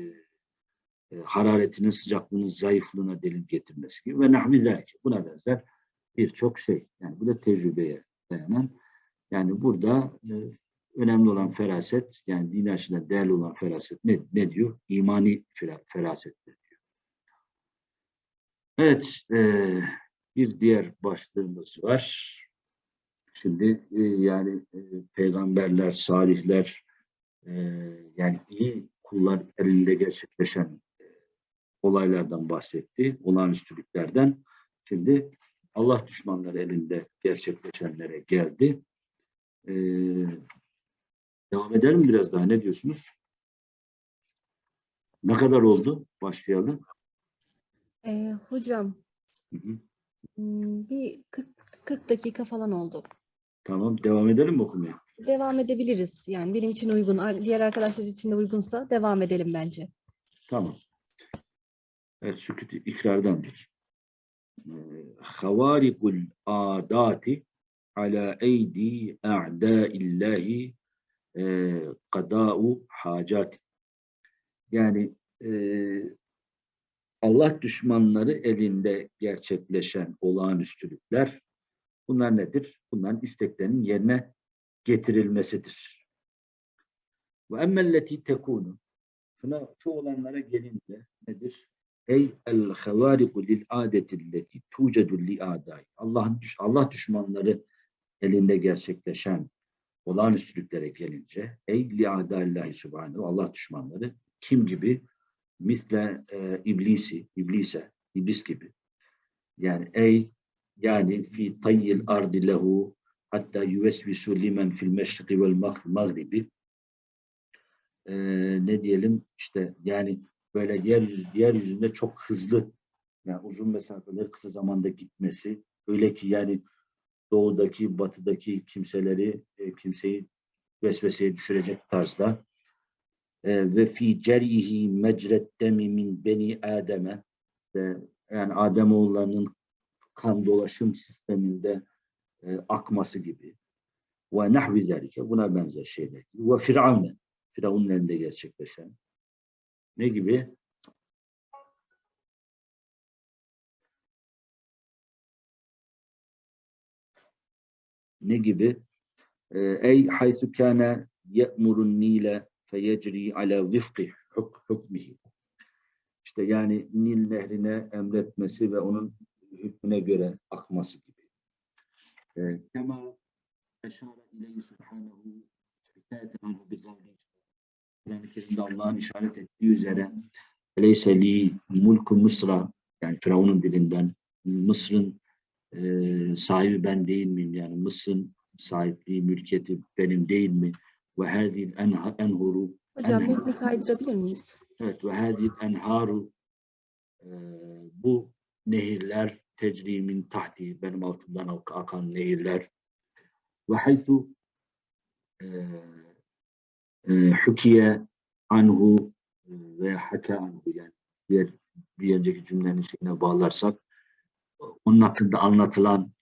[SPEAKER 1] e, hararetinin sıcaklığının zayıflığına delil getirmesi gibi ve nahvi zelki buna benzer birçok şey. Yani bu da tecrübeye dayanan. Yani burada e, önemli olan feraset yani din açısından değerli olan feraset ne, ne diyor? İmani fera- ferasettir diyor. Evet, e, bir diğer başlığımız var. Şimdi e, yani e, peygamberler, salihler e, yani iyi kullar elinde gerçekleşen e, olaylardan bahsetti, olağanüstülüklerden. Şimdi Allah düşmanları elinde gerçekleşenlere geldi. E, devam edelim biraz daha ne diyorsunuz? Ne kadar oldu? Başlayalım.
[SPEAKER 3] Ee, hocam
[SPEAKER 1] Hı hı.
[SPEAKER 3] hmm, bir 40, 40 dakika falan oldu.
[SPEAKER 1] Tamam, devam edelim mi okumaya?
[SPEAKER 3] Devam edebiliriz. Yani benim için uygun, diğer arkadaşlar için de uygunsa devam edelim bence.
[SPEAKER 1] Tamam. Evet, sükut ikrardandır. Ee, Havarikul adati ala eydi a'daillahi e, kada'u hacat. Yani e, Allah düşmanları elinde gerçekleşen olağanüstülükler bunlar nedir? Bunların isteklerinin yerine getirilmesidir. Ve emmelleti tekunu şuna şu olanlara gelince nedir? Ey el havariku lil adetilleti tucedu li adai. Allah'ın düş- Allah düşmanları elinde gerçekleşen olağanüstülüklere gelince ey li adaillahi subhanehu Allah düşmanları kim gibi? Misle e, iblisi, iblise, iblis gibi. Yani ey yani fi tayyil ardi lehu hatta yuvesvisu limen fil meşriki vel mag- magribi. E, ne diyelim? İşte yani böyle yeryüzü, yeryüzünde çok hızlı yani uzun mesafeler kısa zamanda gitmesi. Öyle ki yani doğudaki batıdaki kimseleri e, kimseyi vesveseye düşürecek tarzda. E, ve fi cerihi mecret demi min beni ademe. Yani Ademoğullarının kan dolaşım sisteminde e, akması gibi ve nahvi zalike buna benzer şeyler ve firavne Firavun'un elinde gerçekleşen ne gibi? Ne gibi? Ee, Ey haythu kana ye'murun nile feyecri ala vifki huk hukmihi. İşte yani Nil nehrine emretmesi ve onun hükmüne göre akması gibi. Ee, Kema eşara ileyhi subhanehu hikayeten anhu bi Kur'an-ı Kerim'de Allah'ın işaret ettiği üzere Eleyse li mulku Mısra yani Firavun'un dilinden Mısır'ın e, sahibi ben değil miyim? Yani Mısır'ın sahipliği, mülkiyeti benim değil mi? Ve hadil enhuru
[SPEAKER 3] Hocam
[SPEAKER 1] Aynen.
[SPEAKER 3] metni kaydırabilir miyiz?
[SPEAKER 1] evet ve hadil enharu e, bu nehirler tecrimin tahti benim altımdan ak- akan nehirler. Ve haythu e, e, hukiye anhu e, ve haka anhu. Yani diğer bir önceki cümlenin şeyine bağlarsak onun hakkında anlatılan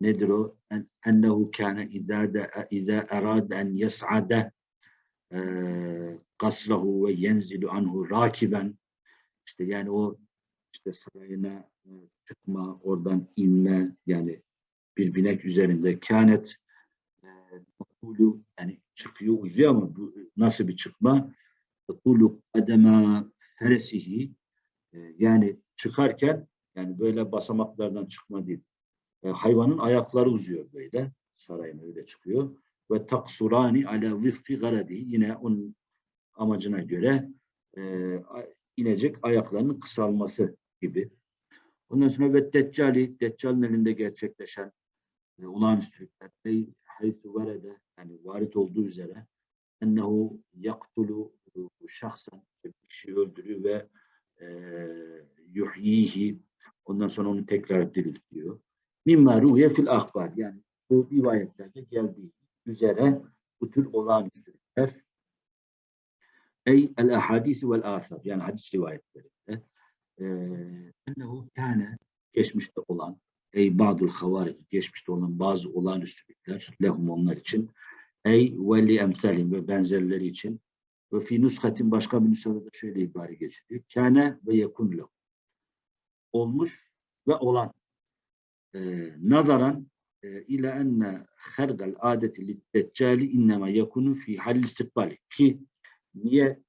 [SPEAKER 1] nedir o? En, ennehu kâne izâ de izâ erâde en yes'ade kasrahu ve yenzilu anhu rakiben işte yani o işte sarayına çıkma, oradan inme yani bir binek üzerinde kânet e, takulu yani çıkıyor uzuyor ama bu nasıl bir çıkma? Takulu adema feresihi e, yani çıkarken yani böyle basamaklardan çıkma değil. E, hayvanın ayakları uzuyor böyle. Sarayına öyle çıkıyor. Ve taksurani ala vifki garadi yine onun amacına göre e, inecek ayaklarının kısalması gibi. Ondan sonra ve Deccali, Deccal'ın elinde gerçekleşen e, olağanüstülükler. Ey haythu varede yani varit olduğu üzere ennehu yaktulu şahsen bir kişiyi öldürüyor ve e, yuhyihi ondan sonra onu tekrar diriltiyor. Mimma ruhiye fil akbar yani bu rivayetlerde geldiği üzere bu tür olağanüstülükler ey el ahadisi vel asar yani hadis rivayetlerinde ennehu kâne geçmişte olan ey ba'dul havaric geçmişte olan bazı olağanüstülükler lehum onlar için ey ve li emsalim ve benzerleri için ve fi nuskatin başka bir nüshada da şöyle ibare geçiliyor. Kâne ve yekun lehum. Olmuş ve olan. Ee, nazaran e, ila enne hergal adeti liddeccali innema yekunu fi hal istikbali. Ki niye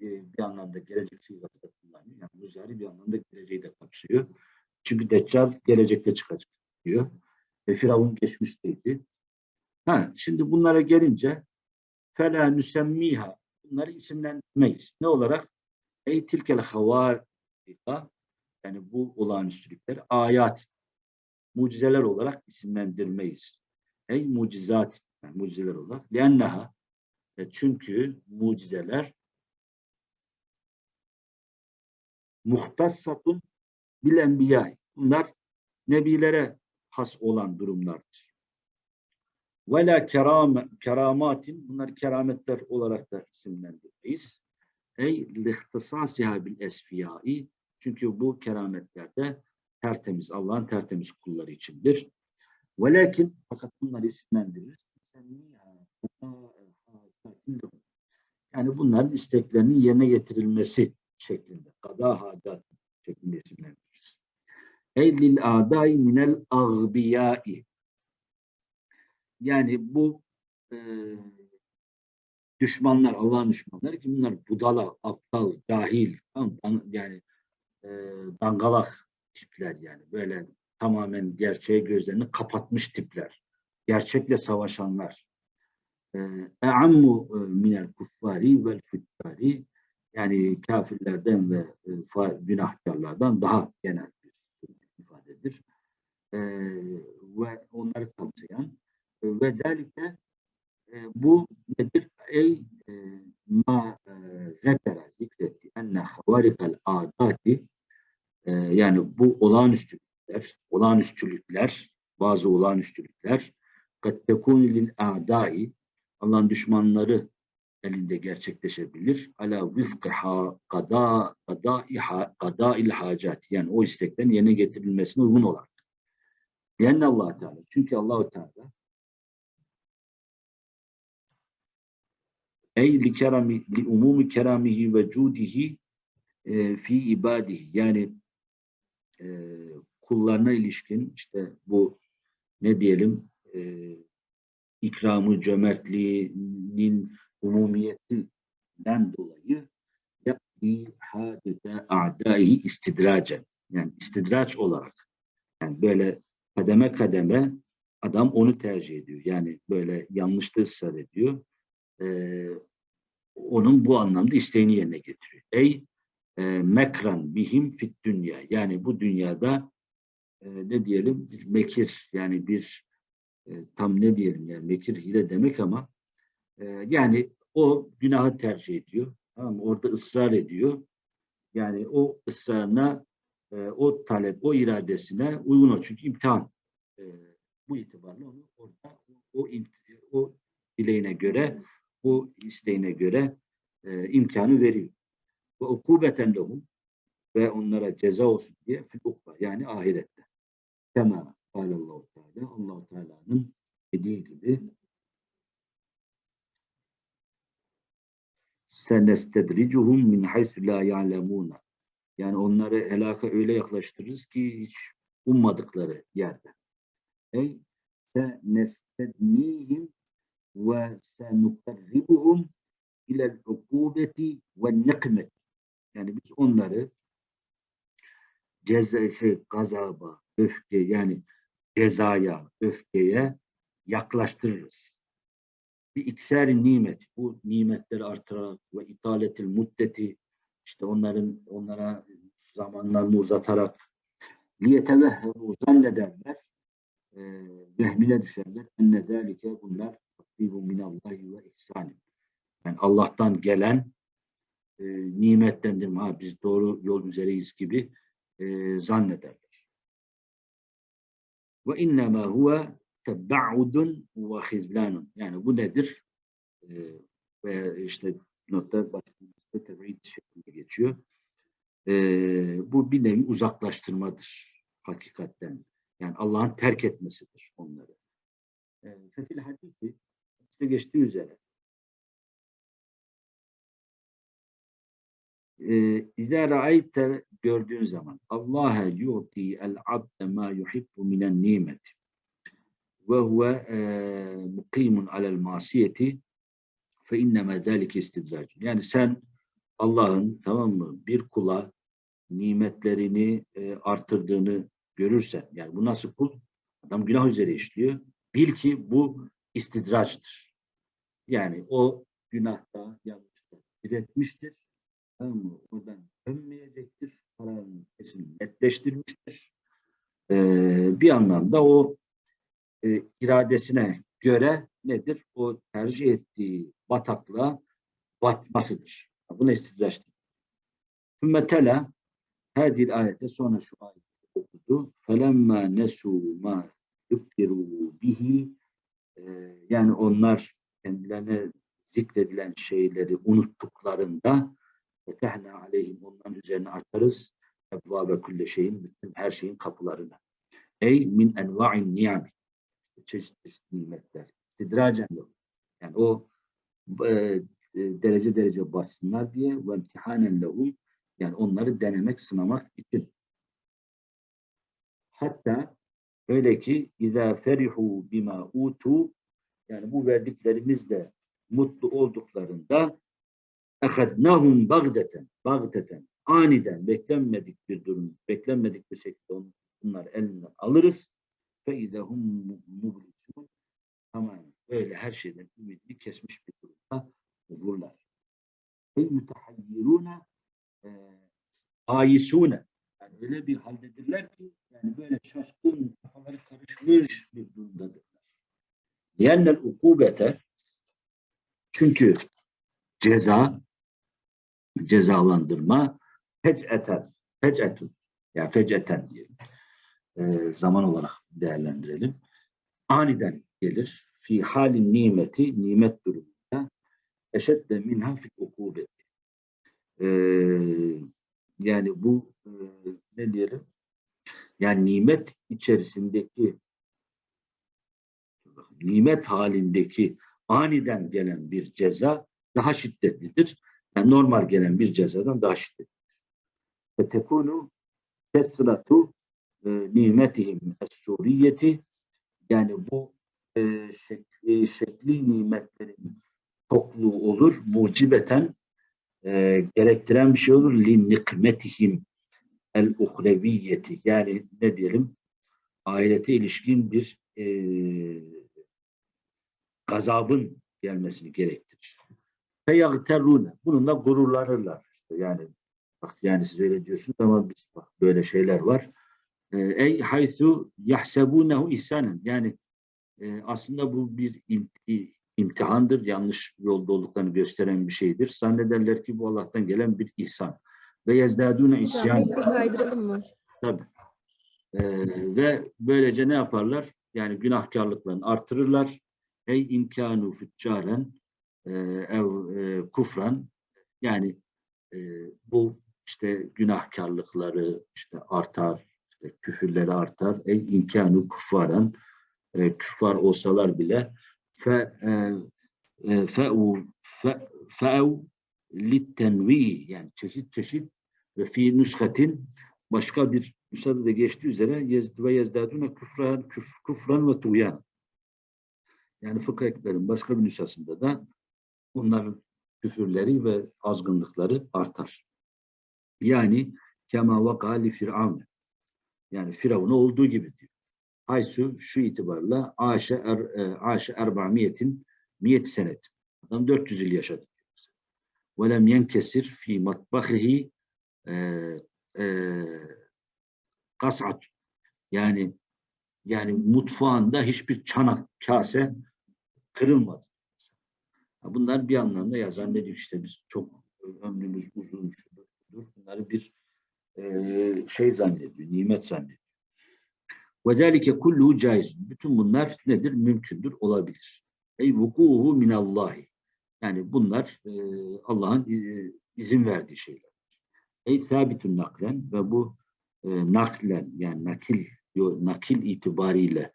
[SPEAKER 1] e, bir anlamda gelecek sigası da kullanıyor. Yani Muzari bir anlamda geleceği de kapsıyor. Çünkü Deccal gelecekte çıkacak diyor. Ve Firavun geçmişteydi. Ha, şimdi bunlara gelince fela nüsemmiha bunları isimlendirmeyiz. Ne olarak? Ey tilkel havarika yani bu olağanüstülükler ayat mucizeler olarak isimlendirmeyiz. Ey mucizat yani mucizeler olarak lenneha e, çünkü mucizeler muhtassatun bil enbiya. Bunlar nebilere has olan durumlardır. Ve la keram, keramatin, bunlar kerametler olarak da isimlendirmeyiz. Ey lihtisasiha bil esfiyai, çünkü bu kerametlerde tertemiz, Allah'ın tertemiz kulları içindir. Velakin, fakat bunları isimlendiririz. Yani bunların isteklerinin yerine getirilmesi şeklinde, kada hacat şeklinde isimlendiririz. Ey lil adai minel agbiyai, yani bu e, düşmanlar, Allah'ın düşmanları ki bunlar budala, aptal, dan- yani e, dangalak tipler yani böyle tamamen gerçeğe gözlerini kapatmış tipler. Gerçekle savaşanlar. E, E'ammu e, minel kuffari vel füttari yani kafirlerden ve e, günahkarlardan daha genel bir ifadedir. E, ve onları kapsayan ve derlikte e, bu nedir? Ey e, ma e, zekere zikretti enne havarikal adati e, yani bu olağanüstülükler, olağanüstülükler, bazı olağanüstülükler kad tekunu lil a'dai Allah'ın düşmanları elinde gerçekleşebilir. Ala vifkı ha kada kadai ha kadail hacat yani o isteklerin yerine getirilmesine uygun olarak. Yani Allah Teala çünkü Allahu Teala ey li kerami li umumi keramihi ve cudihi e, fi ibadihi yani e, kullarına ilişkin işte bu ne diyelim e, ikramı cömertliğinin umumiyetinden dolayı yakdi hadete a'daihi istidracen yani istidraç olarak yani böyle kademe kademe adam onu tercih ediyor. Yani böyle yanlışta ısrar ediyor. Ee, onun bu anlamda isteğini yerine getiriyor. Ey e, mekran bihim fit dünya. Yani bu dünyada e, ne diyelim bir mekir yani bir e, tam ne diyelim yani mekir hile demek ama e, yani o günahı tercih ediyor. Tamam mı? Orada ısrar ediyor. Yani o ısrarına e, o talep, o iradesine uygun o. Çünkü imtihan. E, bu itibarla onu orada o, o dileğine göre, o isteğine göre e, imkanı veriyor. Ve ukubeten lehum ve onlara ceza olsun diye fil yani ahirette. Kema Allahu Teala Allahu Teala'nın dediği gibi senestedricuhum min haythu la ya'lemuna. Yani onları helaka öyle yaklaştırırız ki hiç ummadıkları yerde. Ey senestednihim ve senukarribuhum ilel ukubeti ve nikmeti. Yani biz onları ceza, şey, gazaba, öfke yani cezaya, öfkeye yaklaştırırız. Bir ikseri nimet, bu nimetleri artırarak ve italetil muddeti, işte onların onlara zamanlarını uzatarak liyetevehheru zannederler, e, vehmine düşerler. Enne zâlike bunlar takdibu minallahi ve ihsanin. Yani Allah'tan gelen e, nimetlendirme, ha biz doğru yol üzereyiz gibi e, zannederler. Ve innema huve tebba'udun ve hizlanun. Yani bu nedir? E, ve işte notta başlığımızda teb'id şeklinde geçiyor. E, bu bir nevi uzaklaştırmadır hakikatten. Yani Allah'ın terk etmesidir onları. E, Fefil hadisi işte geçtiği üzere İzâ ra'ayte gördüğün zaman Allah yu'ti el abde ma yuhibbu minen nimeti ve huve mukimun alel masiyeti fe inneme zâlike istidracun. Yani sen Allah'ın tamam mı bir kula nimetlerini e, artırdığını görürsen yani bu nasıl kul? Adam günah üzere işliyor. Bil ki bu istidraçtır. Yani o günahta yanlışta diretmiştir Tamam mı? Oradan dönmeyecektir. Kararını kesin netleştirmiştir. Ee, bir anlamda o e, iradesine göre nedir? O tercih ettiği bataklığa batmasıdır. Buna istidraçtır. Hümmetela hadil ayete sonra şu ayeti okudu. Felemma nesu ma yuktiru bihi yani onlar kendilerine zikredilen şeyleri unuttuklarında Fetehna aleyhim onların üzerine açarız. Ebvabe külle şeyin, bütün her şeyin kapılarını. Ey min enva'in niyami Çeşit çeşit nimetler. İstidracen yok. Yani o e, derece derece bassınlar diye ve imtihanen lehum yani onları denemek, sınamak için. Hatta öyle ki اِذَا ferihu bima utu yani bu verdiklerimizle mutlu olduklarında ehadnahum bagdeten bagdeten aniden beklenmedik bir durum beklenmedik bir şekilde on, bunlar elinden alırız ve idehum mublisun tamamen öyle her şeyden ümidini kesmiş bir durumda olurlar. Ve mütehayyirune ayisune yani öyle bir haldedirler ki yani böyle şaşkın kafaları karışmış bir durumdadırlar. Yennel ukubete çünkü ceza cezalandırma fec'eten, fec'etun yani fec'eten diyelim. E, zaman olarak değerlendirelim. Aniden gelir. Fi halin nimeti, nimet durumunda eşedde minha fi ukubeti. E, yani bu e, ne diyelim? Yani nimet içerisindeki nimet halindeki aniden gelen bir ceza daha şiddetlidir yani normal gelen bir cezadan daha şiddetlidir. Ve tekunu kesratu e, nimetihim es-suriyeti yani bu e, şekli, şekli nimetlerin çokluğu olur, mucibeten e, gerektiren bir şey olur. Li nikmetihim el uhreviyeti yani ne diyelim ahirete ilişkin bir e, gazabın gelmesini gerektirir feyagterrune. Bununla gururlanırlar. İşte yani bak yani siz öyle diyorsunuz ama biz bak böyle şeyler var. Ee, ey haythu yahsebunehu ihsanen. Yani e, aslında bu bir imtihandır. Yanlış yolda olduklarını gösteren bir şeydir. Zannederler ki bu Allah'tan gelen bir ihsan. Ve yezdâdûne isyan.
[SPEAKER 3] Kaydıralım mı?
[SPEAKER 1] Tabii. Ee, ve böylece ne yaparlar? Yani günahkarlıklarını artırırlar. Ey imkanu füccaren e, ev e, kufran yani e, bu işte günahkarlıkları işte artar, işte küfürleri artar. Ey imkanı kufaran e, küffar olsalar bile fe e, fe'u fe'u littenvi yani çeşit çeşit ve fi nüshatin başka bir müsaadede geçtiği üzere yezd ve yezdadune küfran, küf, küfran ve tuğyan. Yani fıkıh ekberin başka bir nüshasında da bunların küfürleri ve azgınlıkları artar. Yani kema vaka li firavun. Yani Firavun'a olduğu gibi diyor. Haysu şu itibarla aşe er, e, aşe erba'miyetin miyet senet. Adam 400 yıl yaşadı. Ve lem yenkesir fi matbahihi e, e, kasat. Yani yani mutfağında hiçbir çanak, kase kırılmadı. Bunlar bir anlamda ya zannediyor işte biz çok ömrümüz uzun. Bunları bir şey zannediyor, nimet zannediyor. وَذَٰلِكَ kulluhu caiz. Bütün bunlar nedir? Mümkündür, olabilir. Ey vukuhu minallahi. Yani bunlar e, Allah'ın e, izin verdiği şeyler. Ey sabitun naklen ve bu e, naklen yani nakil yo- nakil itibariyle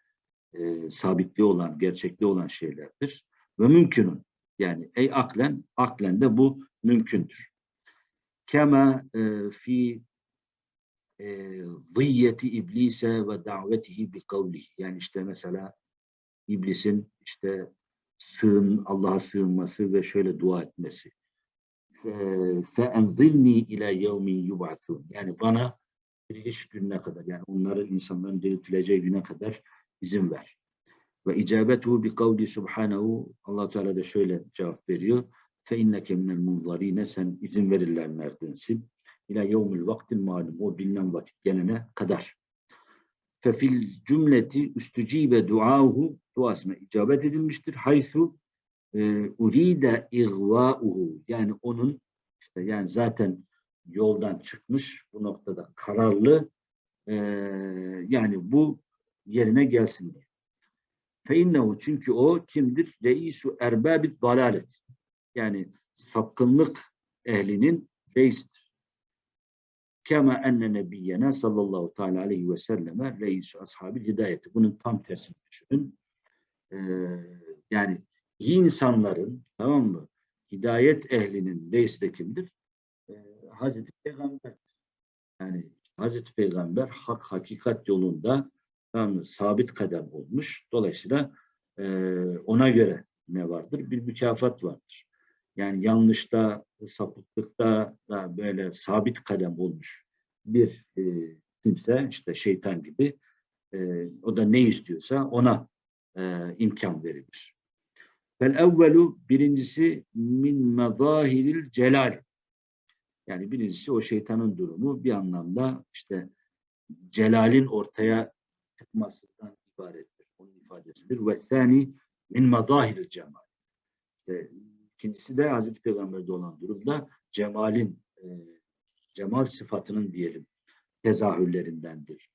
[SPEAKER 1] e, sabitliği olan, gerçekliği olan şeylerdir. Ve mümkünün. Yani ey aklen, aklen de bu mümkündür. Kema e, fi e, zıyyeti iblise ve davetihi bi kavlihi. Yani işte mesela iblisin işte sığın, Allah'a sığınması ve şöyle dua etmesi. Fe enzilni ila yevmin yub'asun. Yani bana diriliş gününe kadar yani onların insanların diriltileceği güne kadar izin ver. Ve icabetuhu bi kavli subhanahu Allah Teala da şöyle cevap veriyor. Fe inneke minel munzarine sen izin verirlerlerdensin. İlâ yevmil vaktil malum. O bilinen vakit gelene kadar. Fe fil cümleti üstücibe duahu duasına icabet edilmiştir. Haythu e, uride igvauhu yani onun işte yani zaten yoldan çıkmış bu noktada kararlı e, yani bu yerine gelsin diye. Fe innehu çünkü o kimdir? Reisu erbabit dalalet. Yani sapkınlık ehlinin reisidir. Kema enne nebiyyena sallallahu teala aleyhi ve selleme reisu ashabil hidayeti. Bunun tam tersini düşünün. Ee, yani iyi insanların tamam mı? Hidayet ehlinin reisi de kimdir? Ee, Hazreti Peygamber. Yani Hazreti Peygamber hak hakikat yolunda tamam mı? sabit kadem olmuş. Dolayısıyla e, ona göre ne vardır? Bir mükafat vardır. Yani yanlışta, sapıklıkta da böyle sabit kadem olmuş bir e, kimse işte şeytan gibi e, o da ne istiyorsa ona e, imkan verilir. Fel evvelu birincisi min mezahiril celal. Yani birincisi o şeytanın durumu bir anlamda işte celalin ortaya çıkmasından ibarettir. Onun ifadesidir. Ve sani min mezahiril cemal. İkincisi de Hazreti Peygamber'de olan durumda cemalin e, cemal sıfatının diyelim tezahürlerindendir.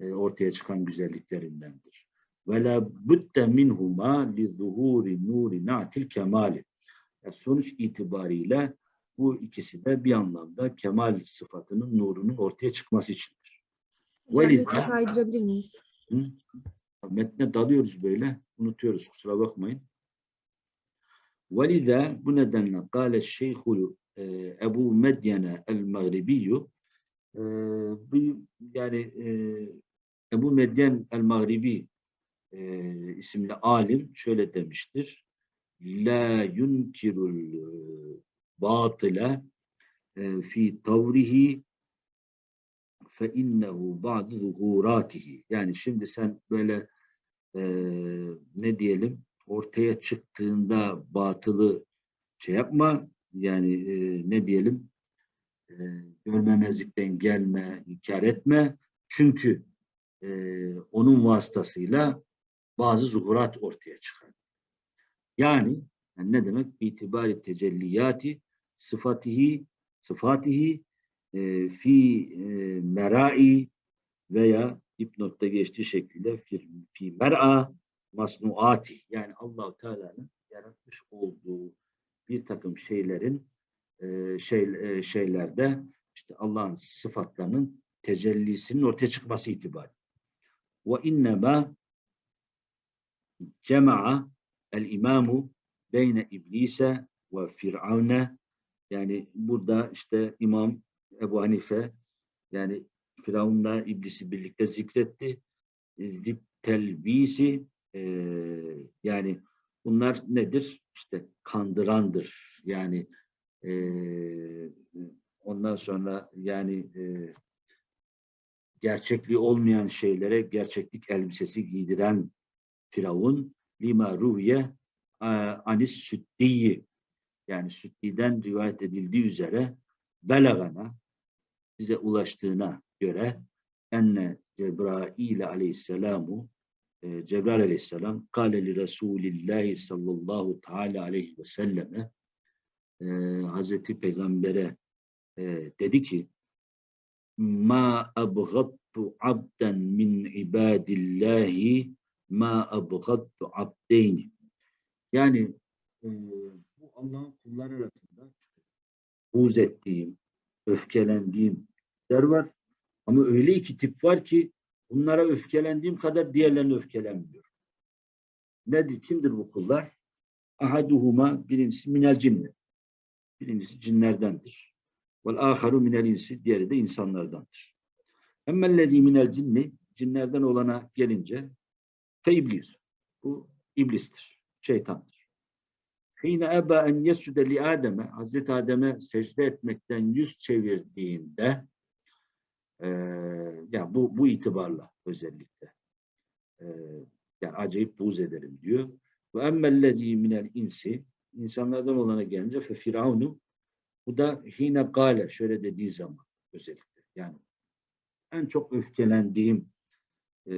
[SPEAKER 1] E, ortaya çıkan güzelliklerindendir. Ve la budde minhuma li zuhuri nuri natil kemali. Yani sonuç itibariyle bu ikisi de bir anlamda kemal sıfatının nurunun ortaya çıkması içindir.
[SPEAKER 3] Hocam
[SPEAKER 1] Veliz-
[SPEAKER 3] metni kaydırabilir miyiz?
[SPEAKER 1] Hı? Metne dalıyoruz böyle. Unutuyoruz kusura bakmayın. Velize bu nedenle kâle şeyhul e, Ebu Medyene el-Mağribiyyü e, yani e, Ebu Medyen el-Mağribi e, isimli alim şöyle demiştir. La yunkirul batile fi tavrihi fe innehu ba'du zuhuratihi. Yani şimdi sen böyle e, ne diyelim ortaya çıktığında batılı şey yapma yani e, ne diyelim e, görmemezlikten gelme, inkar etme. Çünkü e, onun vasıtasıyla bazı zuhurat ortaya çıkar. Yani, yani ne demek? İtibari tecelliyati sıfatihi sıfatihi e, fi e, merai veya dipnotta geçtiği şekilde fi, fi mer'a masnuati yani Allahu Teala'nın yaratmış olduğu bir takım şeylerin e, şey e, şeylerde işte Allah'ın sıfatlarının tecellisinin ortaya çıkması itibariyle. Ve innema cema'a el imamu beyne iblise ve firavne yani burada işte İmam Ebu Hanife yani Firavun'la iblisi birlikte zikretti. E, telbisi e, yani bunlar nedir? İşte kandırandır. Yani e, ondan sonra yani e, gerçekliği olmayan şeylere gerçeklik elbisesi giydiren Firavun lima ruviye anis süddiyi yani süddiden rivayet edildiği üzere belagana bize ulaştığına göre enne Cebrail aleyhisselamu e, Cebrail aleyhisselam kâle li Resulillahi sallallahu teala aleyhi ve selleme e, Hazreti Peygamber'e e, dedi ki ma abgattu abden min ibadillahi ma abgattu abdeyni yani e, bu Allah'ın kulları arasında buğz ettiğim, öfkelendiğim der var. Ama öyle iki tip var ki bunlara öfkelendiğim kadar diğerlerine öfkelenmiyor. Nedir? Kimdir bu kullar? Ahaduhuma birincisi minel cinni. Birincisi cinlerdendir. Vel aharu minel insi. Diğeri de insanlardandır. Emmellezî minel cinni. Cinlerden olana gelince fe iblis. Bu iblistir. Şeytandır. Hine eba en yescude li Adem'e Hazreti Adem'e secde etmekten yüz çevirdiğinde e, yani bu, bu itibarla özellikle e, yani acayip buğz ederim diyor. Ve emmellezî minel insi insanlardan olana gelince fe firavunu bu da hine gale şöyle dediği zaman özellikle yani en çok öfkelendiğim e,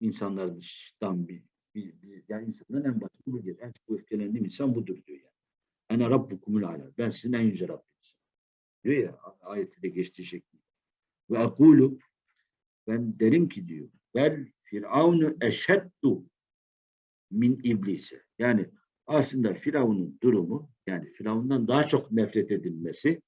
[SPEAKER 1] insanlardan bir, bir, bir yani insanların en basit bu bir. En çok öfkelendiğim insan budur diyor yani. Ene rabbukumul ala. Ben sizin en yüce Rabbiniz. Diyor ya ayette de geçtiği şekilde. Ve akulu ben derim ki diyor. Bel firavunu eşeddu min iblise. Yani aslında Firavun'un durumu yani Firavun'dan daha çok nefret edilmesi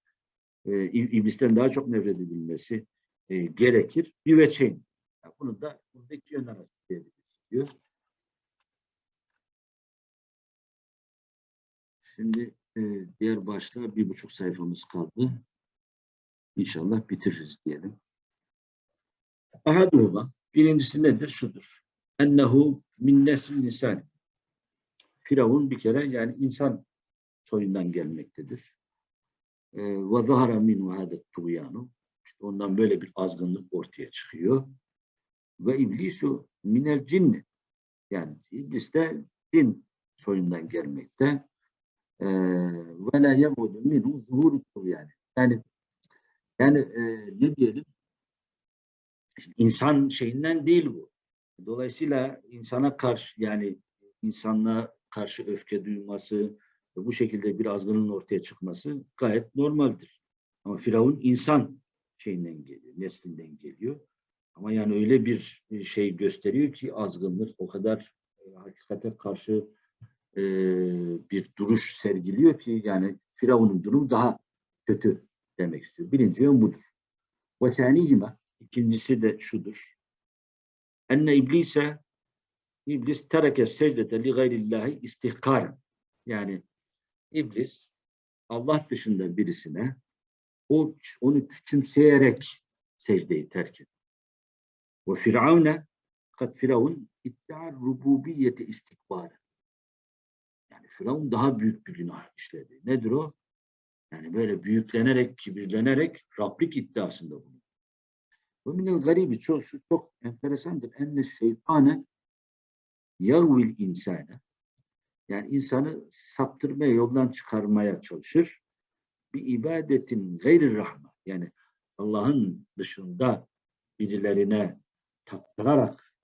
[SPEAKER 1] e, iblisten daha çok nefret edilmesi e, gerekir. Bir veçeyn. Yani bunu da burada iki yönden açıklayabiliriz diyor. Şimdi e, diğer başta bir buçuk sayfamız kaldı. İnşallah bitiririz diyelim. Ahaduhuma birincisi nedir? Şudur. Ennehu min nesil insan. Firavun bir kere yani insan soyundan gelmektedir. E, Ve zahara minhu hadet tuğyanu. Ondan böyle bir azgınlık ortaya çıkıyor. Ve iblisu minel cinni. Yani iblis de cin soyundan gelmekte. Ve la yemudu minhu zuhuru yani. Yani yani e, ne diyelim? İnsan şeyinden değil bu. Dolayısıyla insana karşı yani insanlığa karşı öfke duyması ve bu şekilde bir azgının ortaya çıkması gayet normaldir. Ama Firavun insan şeyinden geliyor, neslinden geliyor. Ama yani öyle bir şey gösteriyor ki azgınlık o kadar e, hakikate karşı e, bir duruş sergiliyor ki yani Firavun'un durumu daha kötü demek istiyor. Birinci yön budur. Ve senihime ikincisi de şudur. Enne iblise iblis tereke secdete li gayrillahi istihkaren. Yani iblis Allah dışında birisine o onu küçümseyerek secdeyi terk etti. Ve firavune kat firavun iddia rububiyeti istikbari. Firavun daha büyük bir günah işledi. Nedir o? Yani böyle büyüklenerek, kibirlenerek Rablik iddiasında bunu. Ve minel garibi çok, şu çok enteresandır. Enne şeytane yagvil insane yani insanı saptırmaya, yoldan çıkarmaya çalışır. Bir ibadetin gayri rahme yani Allah'ın dışında birilerine taptırarak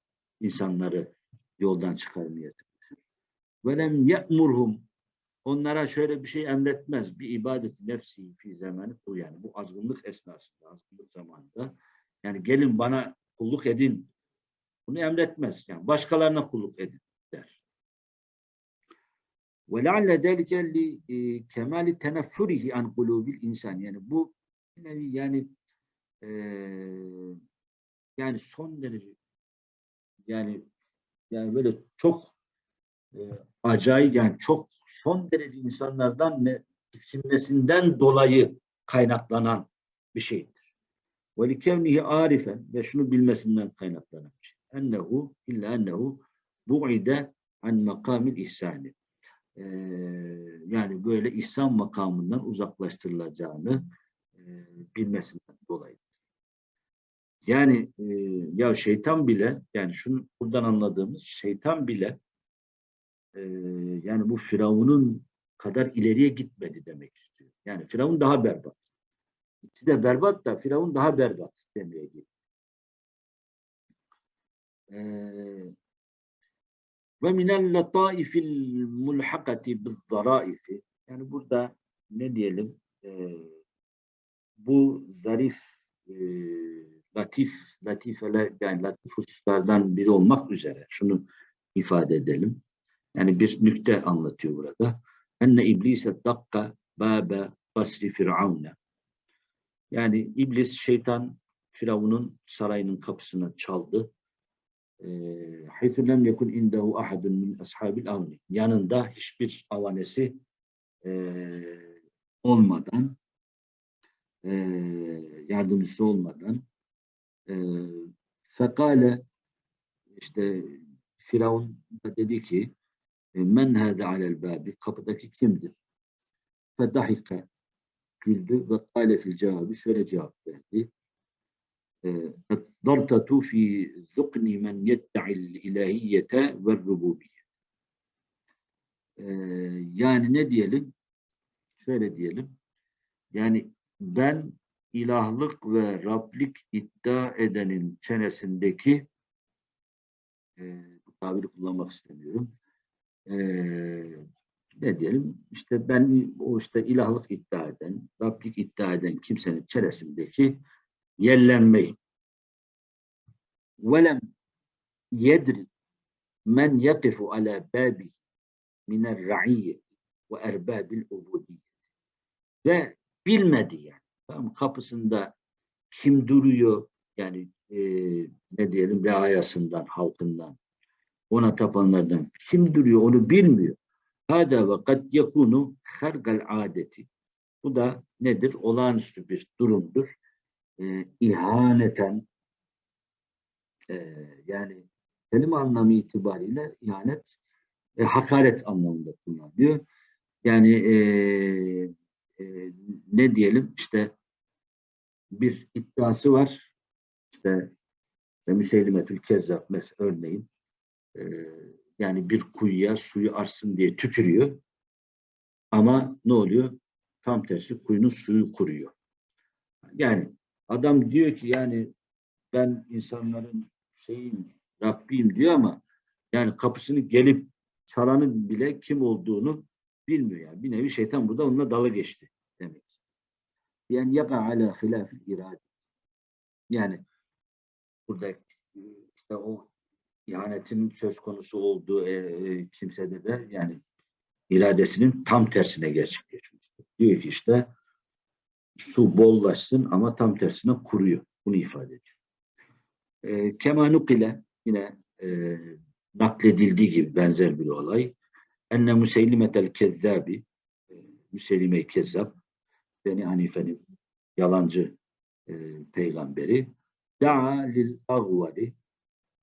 [SPEAKER 1] insanları yoldan çıkarmaya. Velem ye'murhum onlara şöyle bir şey emretmez. Bir ibadet nefsi fi zamanı bu yani bu azgınlık esnasında, azgınlık zamanında yani gelin bana kulluk edin. Bunu emretmez. Yani başkalarına kulluk edin der. Li e, kemali teneffurihi an kulubil insan. Yani bu yani e, yani son derece yani yani böyle çok e, acayip yani çok son derece insanlardan ne tiksinmesinden dolayı kaynaklanan bir şeydir. Ve likevnihi arifen ve şunu bilmesinden kaynaklanan bir şey. Ennehu illa ennehu bu'ide an makamil ihsani. Ee, yani böyle ihsan makamından uzaklaştırılacağını e, bilmesinden dolayı. Yani e, ya şeytan bile yani şunu buradan anladığımız şeytan bile e, yani bu Firavun'un kadar ileriye gitmedi demek istiyor. Yani Firavun daha berbat. İkisi de berbat da Firavun daha berbat demeye gitti. Ee, ve minel lataifil mulhakati bizzaraifi yani burada ne diyelim e, bu zarif e, latif latifeler yani latif hususlardan biri olmak üzere şunu ifade edelim. Yani bir nükte anlatıyor burada. Enne iblise dakka babe basri firavune. Yani iblis şeytan Firavun'un sarayının kapısını çaldı. Haythu lem yekun indehu ahadun min ashabil avni. Yanında hiçbir avanesi eee, olmadan eee, yardımcısı olmadan fekale işte Firavun da dedi ki men hâze alel bâbi kapıdaki kimdir? Fedahika güldü ve kâle fil cevabı şöyle cevap verdi. Dartatu fi zukni men yedda'i'l ilahiyete ve rububiyye. Yani ne diyelim? Şöyle diyelim. Yani ben ilahlık ve Rablik iddia edenin çenesindeki e, bu tabiri kullanmak istemiyorum. E, ne diyelim? İşte ben o işte ilahlık iddia eden, Rablik iddia eden kimsenin çenesindeki yellenmeyi. Velem yedri men yakifu ala babi minel ra'iyyeti ve erbabil ubudiyye. Ve bilmedi yani. Tamam, kapısında kim duruyor yani e, ne diyelim reayasından, halkından, ona tapanlardan kim duruyor onu bilmiyor. Hada ve kad yakunu hargal adeti. Bu da nedir? Olağanüstü bir durumdur. E, ihaneten e, yani kelime anlamı itibariyle ihanet e, hakaret anlamında kullanılıyor. Yani e, e, ne diyelim işte bir iddiası var. İşte, işte Müseylimetül Kezzab örneğin e, yani bir kuyuya suyu arsın diye tükürüyor. Ama ne oluyor? Tam tersi kuyunun suyu kuruyor. Yani adam diyor ki yani ben insanların şeyin Rabbiyim diyor ama yani kapısını gelip çalanın bile kim olduğunu bilmiyor yani. Bir nevi şeytan burada onunla dalı geçti demek. Yani yaka ala hilafil irade. Yani burada işte o ihanetin söz konusu olduğu e, e, kimsede de yani iradesinin tam tersine gerçekleşmiştir. Diyor ki işte su bollaşsın ama tam tersine kuruyor. Bunu ifade ediyor. E, Kemanuk ile yine e, nakledildiği gibi benzer bir olay. Enne Müseylimetel Kezzabi e, Müseylime-i Kezzab Beni Hanife'nin yalancı e, peygamberi da'a lil agvali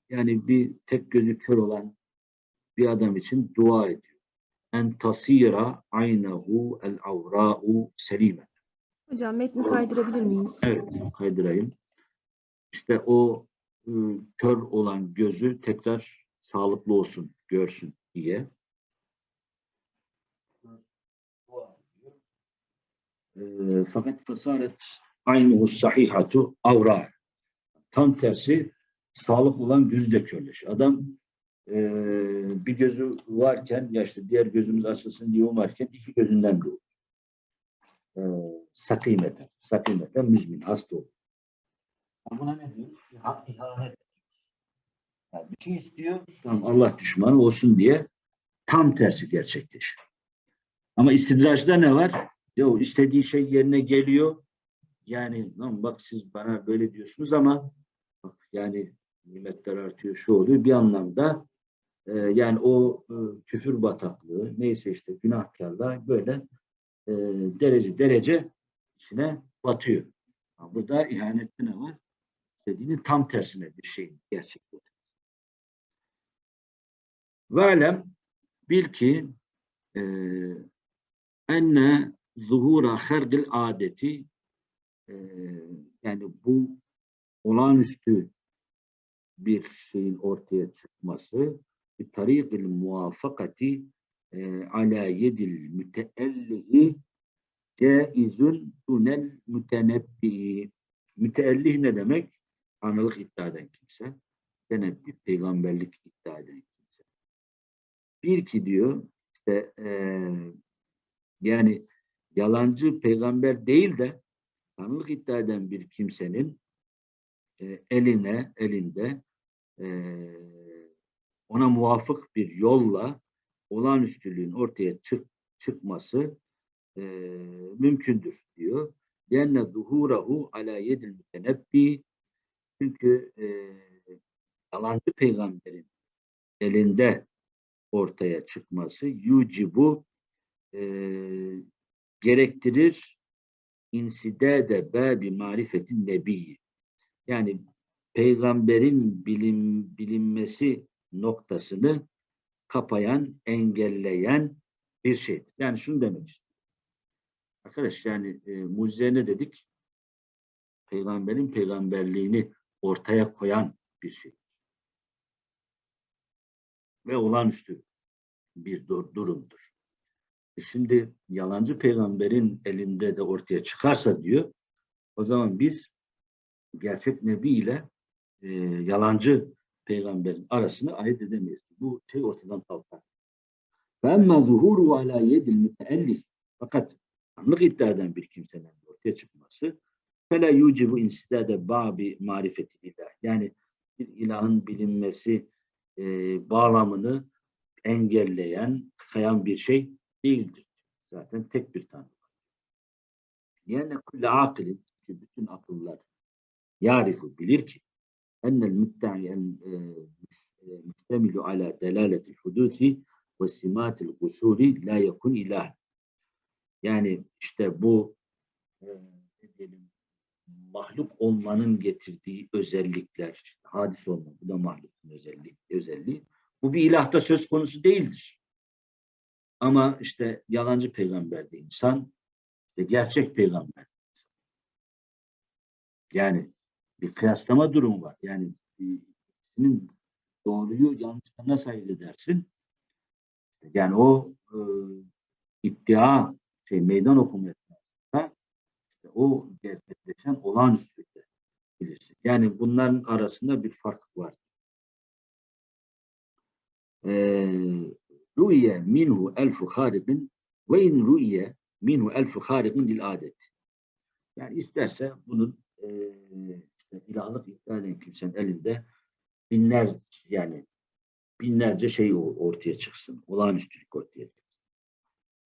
[SPEAKER 1] yani bir tek gözü kör olan bir adam için dua ediyor. En tasira aynehu el avra'u selime.
[SPEAKER 3] Hocam metni kaydırabilir miyiz?
[SPEAKER 1] Evet, kaydırayım. İşte o e, kör olan gözü tekrar sağlıklı olsun, görsün diye. E, fakat fasaret aynuhu sahihatu avra. Tam tersi sağlık olan gözü de körleşiyor. Adam e, bir gözü varken ya işte diğer gözümüz açılsın diye umarken iki gözünden de e, sakimeten, sakimeten müzmin, hasta olur. Buna ne diyor? İha, ihanet. Yani bir şey istiyor, tamam Allah düşmanı olsun diye tam tersi gerçekleşiyor. Ama istidraçta ne var? Yo, istediği şey yerine geliyor. Yani lan bak siz bana böyle diyorsunuz ama bak yani nimetler artıyor, şu oluyor. Bir anlamda e, yani o e, küfür bataklığı neyse işte günahkarlar böyle e, derece derece içine batıyor. Ha, Burada ihanette ne var? İstediğinin tam tersine bir şey gerçekleştir. Ve alem bil ki e, enne zuhura hergil adeti e, yani bu olağanüstü bir şeyin ortaya çıkması bir tarikil muvafakati e, ala yedil müteellihi caizun dunel mütenebbi. Müteellih ne demek? Tanrılık iddia eden kimse. Tenebbi, peygamberlik iddia eden kimse. Bir ki diyor, işte eee, yani yalancı peygamber değil de Tanrılık iddia eden bir kimsenin e, eline, elinde e, ona muvafık bir yolla olağanüstülüğün ortaya çık, çıkması e, mümkündür diyor. Lenne zuhurahu ala yedil mütenebbi çünkü e, yalancı peygamberin elinde ortaya çıkması yucibu e, gerektirir insidade babi marifetin nebiyi. Yani peygamberin bilim, bilinmesi noktasını kapayan, engelleyen bir şey. Yani şunu demek istiyorum. Arkadaş yani e, mucize ne dedik? Peygamberin peygamberliğini ortaya koyan bir şey. Ve olağanüstü bir dur- durumdur. E şimdi yalancı peygamberin elinde de ortaya çıkarsa diyor, o zaman biz gerçek nebi ile e, yalancı peygamberin arasını ayırt edemeyiz. Bu şey ortadan kalkar. فَاَمَّا ظُهُورُ عَلَى يَدِ الْمُتَأَلِّفِ Fakat Tanrılık iddia eden bir kimsenin ortaya çıkması فَلَا يُوجِبُ اِنْسِدَادَ بَعْبِ marifeti ilah. Yani bir ilahın bilinmesi e, bağlamını engelleyen, kayan bir şey değildir. Zaten tek bir Tanrı var. Yani kulle akılin, çünkü bütün akıllar yarifu bilir ki mütte'en müstemilu ala delaletil hudusi ve simatil gusuri la yakun ilah. Yani işte bu e, diyelim mahluk olmanın getirdiği özellikler, işte hadis olma, bu da mahlukun özelliği, özelliği. Bu bir ilahta söz konusu değildir. Ama işte yalancı peygamber de insan, işte gerçek peygamber. Yani bir kıyaslama durumu var. Yani e, ikisinin doğruyu yanlıştan nasıl ayırt edersin? Yani o e, iddia şey meydan okuma işte o gerçekleşen olağanüstülükte bilirsin. Yani bunların arasında bir fark var. Ru'iye minhu elfu harikin ve in ru'iye minhu elfu harikin lil adet. Yani isterse bunun e, işte ilahlık iddia eden kimsenin elinde binler yani binlerce şey ortaya çıksın. Olağanüstülük ortaya çıksın.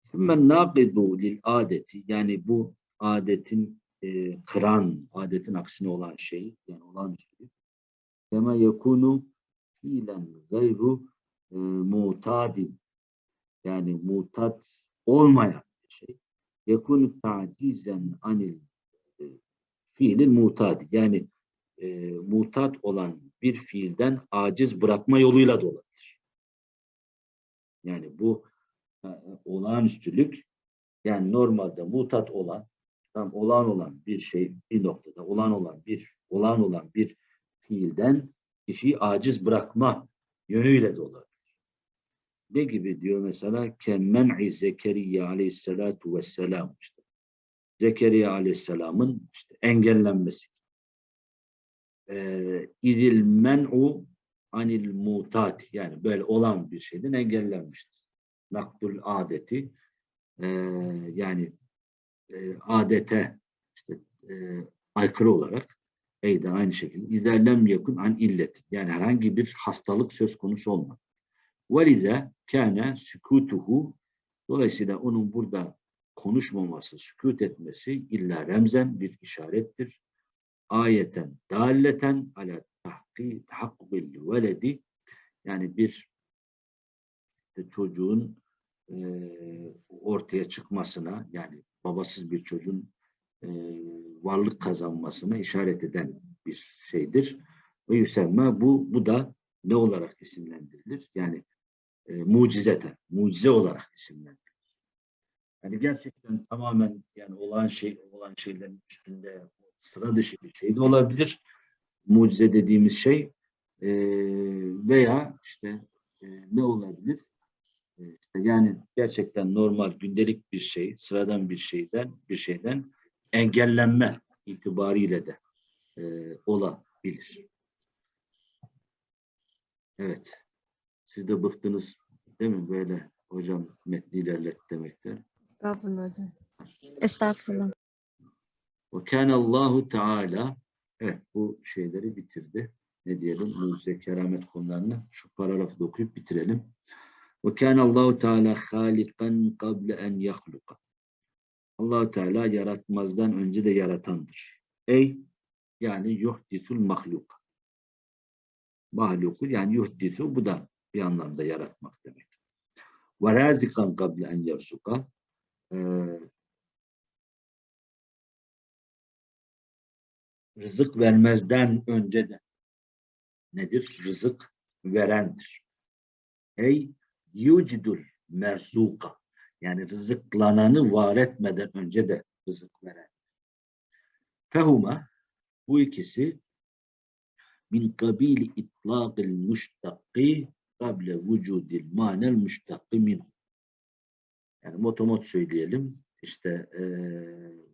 [SPEAKER 1] Sümme naqidu lil adeti yani bu adetin e, kıran, adetin aksine olan şey yani olağanüstülük. Kema yekunu fiilen gayru e, mutadin yani mutat olmayan bir şey. Yekunu tacizen anil e, fiilin mutadi yani e, mutat olan bir fiilden aciz bırakma yoluyla da olabilir. Yani bu e, olağanüstülük yani normalde mutat olan tam olağan olan bir şey bir noktada olağan olan bir olağan olan bir fiilden kişiyi aciz bırakma yönüyle de olabilir. Ne gibi diyor mesela kemmen'i Zekeriya aleyhissalatu vesselam işte. Zekeriya aleyhisselamın işte engellenmesi. Ee, idil men'u anil mutat yani böyle olan bir şeyden engellenmiştir. Nakdul adeti ee, yani e, adete işte e, aykırı olarak eyden aynı şekilde iderlem yakın an illet yani herhangi bir hastalık söz konusu olmadı. Velize kâne sükutuhu dolayısıyla onun burada konuşmaması, sükut etmesi illa remzen bir işarettir. Ayeten, dalleten ala tahki, tahakkukil veledi yani bir çocuğun e, ortaya çıkmasına yani babasız bir çocuğun e, varlık kazanmasına işaret eden bir şeydir. Ve yüselme bu, bu da ne olarak isimlendirilir? Yani e, mucizete, mucize olarak isimlendirilir. Yani gerçekten tamamen yani olan şey olan şeylerin üstünde sıra dışı bir şey de olabilir. Mucize dediğimiz şey e, veya işte e, ne olabilir? E, yani gerçekten normal gündelik bir şey, sıradan bir şeyden bir şeyden engellenme itibariyle de e, olabilir. Evet. Siz de bıktınız değil mi böyle hocam metni ilerlet demekten.
[SPEAKER 3] Estağfurullah hocam.
[SPEAKER 2] Estağfurullah.
[SPEAKER 1] Ve kâne Allahu Teala evet bu şeyleri bitirdi. Ne diyelim? Mucize keramet konularını şu paragrafı da okuyup bitirelim. Ve kâne Allahu Teala halikan kable en yahluka. Allahu Teala yaratmazdan önce de yaratandır. Ey yani yuhdisul mahluk. Mahluku yani yuhdisu bu da bir anlamda yaratmak demek. Ve razikan kable en yarsuka. Rızık vermezden önce de nedir? Rızık verendir. Ey yucidul merzuka yani rızıklananı var etmeden önce de rızık veren. Fehuma bu ikisi min kabili itlaqil müştakki kable vücudil manel müştakki minhu. Yani motomot söyleyelim. İşte eee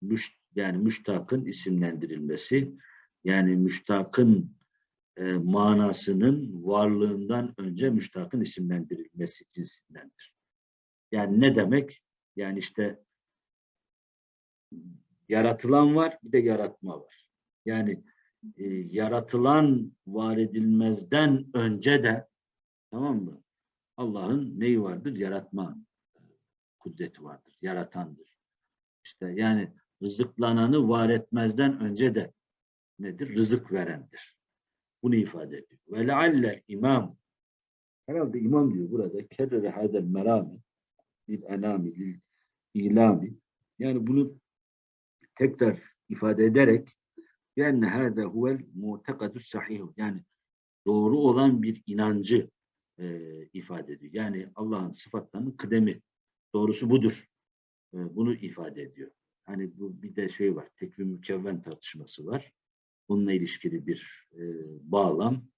[SPEAKER 1] müş, yani müştakın isimlendirilmesi yani müştakın e, manasının varlığından önce müştakın isimlendirilmesi cinsindendir. Yani ne demek? Yani işte yaratılan var bir de yaratma var. Yani e, yaratılan var edilmezden önce de tamam mı? Allah'ın neyi vardır? Yaratma kudreti vardır. Yaratandır. İşte yani rızıklananı var etmezden önce de nedir? Rızık verendir. Bunu ifade ediyor. Ve leallel imam herhalde imam diyor burada kerrere hadel merami lil enami lil ilami yani bunu tekrar ifade ederek yani hâze huvel mutekadus sahih yani doğru olan bir inancı e, ifade ediyor. Yani Allah'ın sıfatlarının kıdemi doğrusu budur. E, bunu ifade ediyor. Hani bu bir de şey var, tekvim mükevven tartışması var. Bununla ilişkili bir e, bağlam.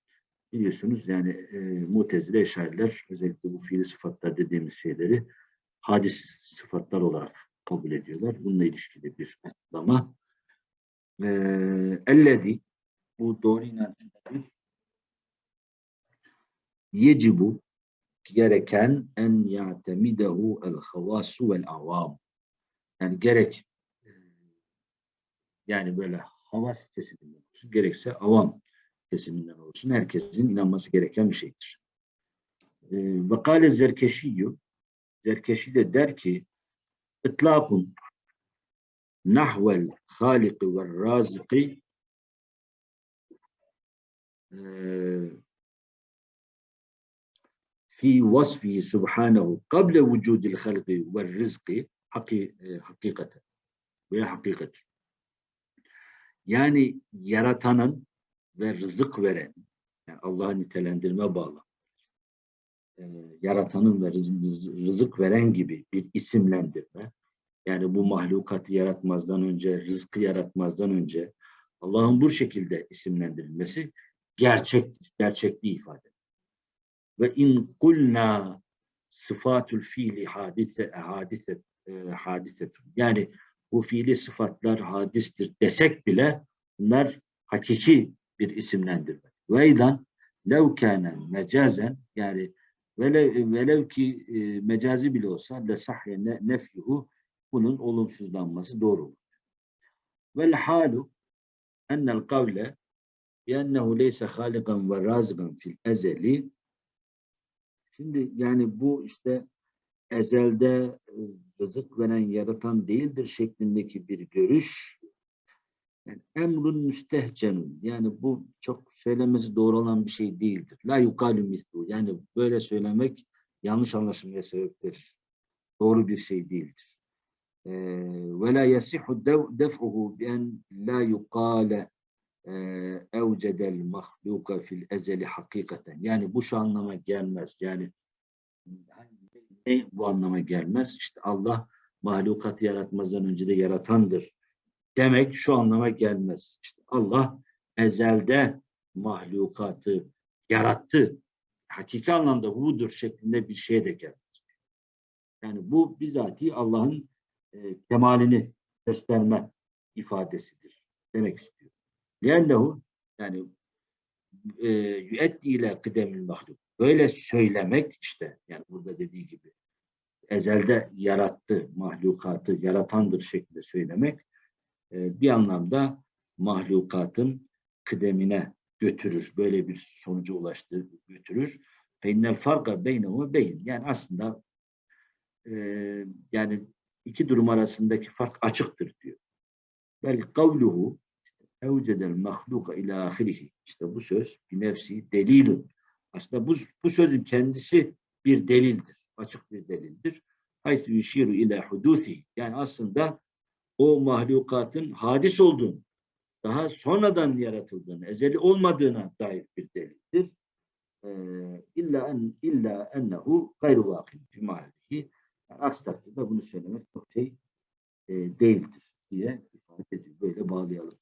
[SPEAKER 1] Biliyorsunuz yani e, mutezile eşariler özellikle bu fiili sıfatlar dediğimiz şeyleri hadis sıfatlar olarak kabul ediyorlar. Bununla ilişkili bir açıklama. E, ellezi bu doğru inançtadır. Yecibu gereken en ya'temidehu el havasu vel avam. Yani gerek yani böyle havas kesiminden olsun, gerekse avam kesiminden olsun. Herkesin inanması gereken bir şeydir. E, Ve kâle zerkeşiyyü Zerkeşi de der ki itlâkun nahvel hâliki ve râziki e, fi vasfihi subhanahu kable vücudil halqi ve rizqi haki, e, hakikaten veya hakikat. Yani yaratanın ve rızık veren, yani Allah'a nitelendirme bağlı. E, yaratanın ve rız- rızık veren gibi bir isimlendirme. Yani bu mahlukatı yaratmazdan önce, rızkı yaratmazdan önce Allah'ın bu şekilde isimlendirilmesi gerçektir, gerçekliği ifade. Ve in kulna sıfatul fiili hadise hadise e, hadisetun. Yani bu fiili sıfatlar hadistir desek bile bunlar hakiki bir isimlendirme. Ve eydan lev kâne mecazen yani velev, velev ki e, mecazi bile olsa le sahye ne, nefyuhu bunun olumsuzlanması doğru olur. Vel halu ennel kavle biennehu leyse halikan ve razıkan fil ezeli Şimdi yani bu işte ezelde e, rızık veren yaratan değildir şeklindeki bir görüş. Yani emrun müstehcenun. Yani bu çok söylemesi doğru olan bir şey değildir. La yukalu mislu. Yani böyle söylemek yanlış anlaşılmaya sebep verir. Doğru bir şey değildir. ve la yasihu def'uhu bi en la yuqale evcedel mahluka fil ezeli hakikaten. Yani bu şu anlama gelmez. Yani ne bu anlama gelmez. İşte Allah mahlukatı yaratmazdan önce de yaratandır demek şu anlama gelmez. İşte Allah ezelde mahlukatı yarattı. Hakiki anlamda budur şeklinde bir şey de gelmez. Yani bu bizatihi Allah'ın e, kemalini gösterme ifadesidir. Demek istiyor. Liyennehu yani e, yüetti ile kıdemil mahluk. Böyle söylemek işte yani burada dediği gibi ezelde yarattı mahlukatı yaratandır şeklinde söylemek e, bir anlamda mahlukatın kıdemine götürür. Böyle bir sonuca ulaştı götürür. Feinnel farka beynehu beyin. Yani aslında e, yani iki durum arasındaki fark açıktır diyor. Bel kavluhu evcedel mahluka ila ahirihi. İşte bu söz bir nefsi delilun. Aslında bu, bu sözün kendisi bir delildir. Açık bir delildir. Haythu yüşiru ila huduthi. Yani aslında o mahlukatın hadis olduğunu, daha sonradan yaratıldığını, ezeli olmadığına dair bir delildir. Ee, illa en illa ennehu gayru vakil fi mahallihi. Aksi takdirde bunu söylemek çok şey e, değildir diye ifade ediyor. Böyle bağlayalım.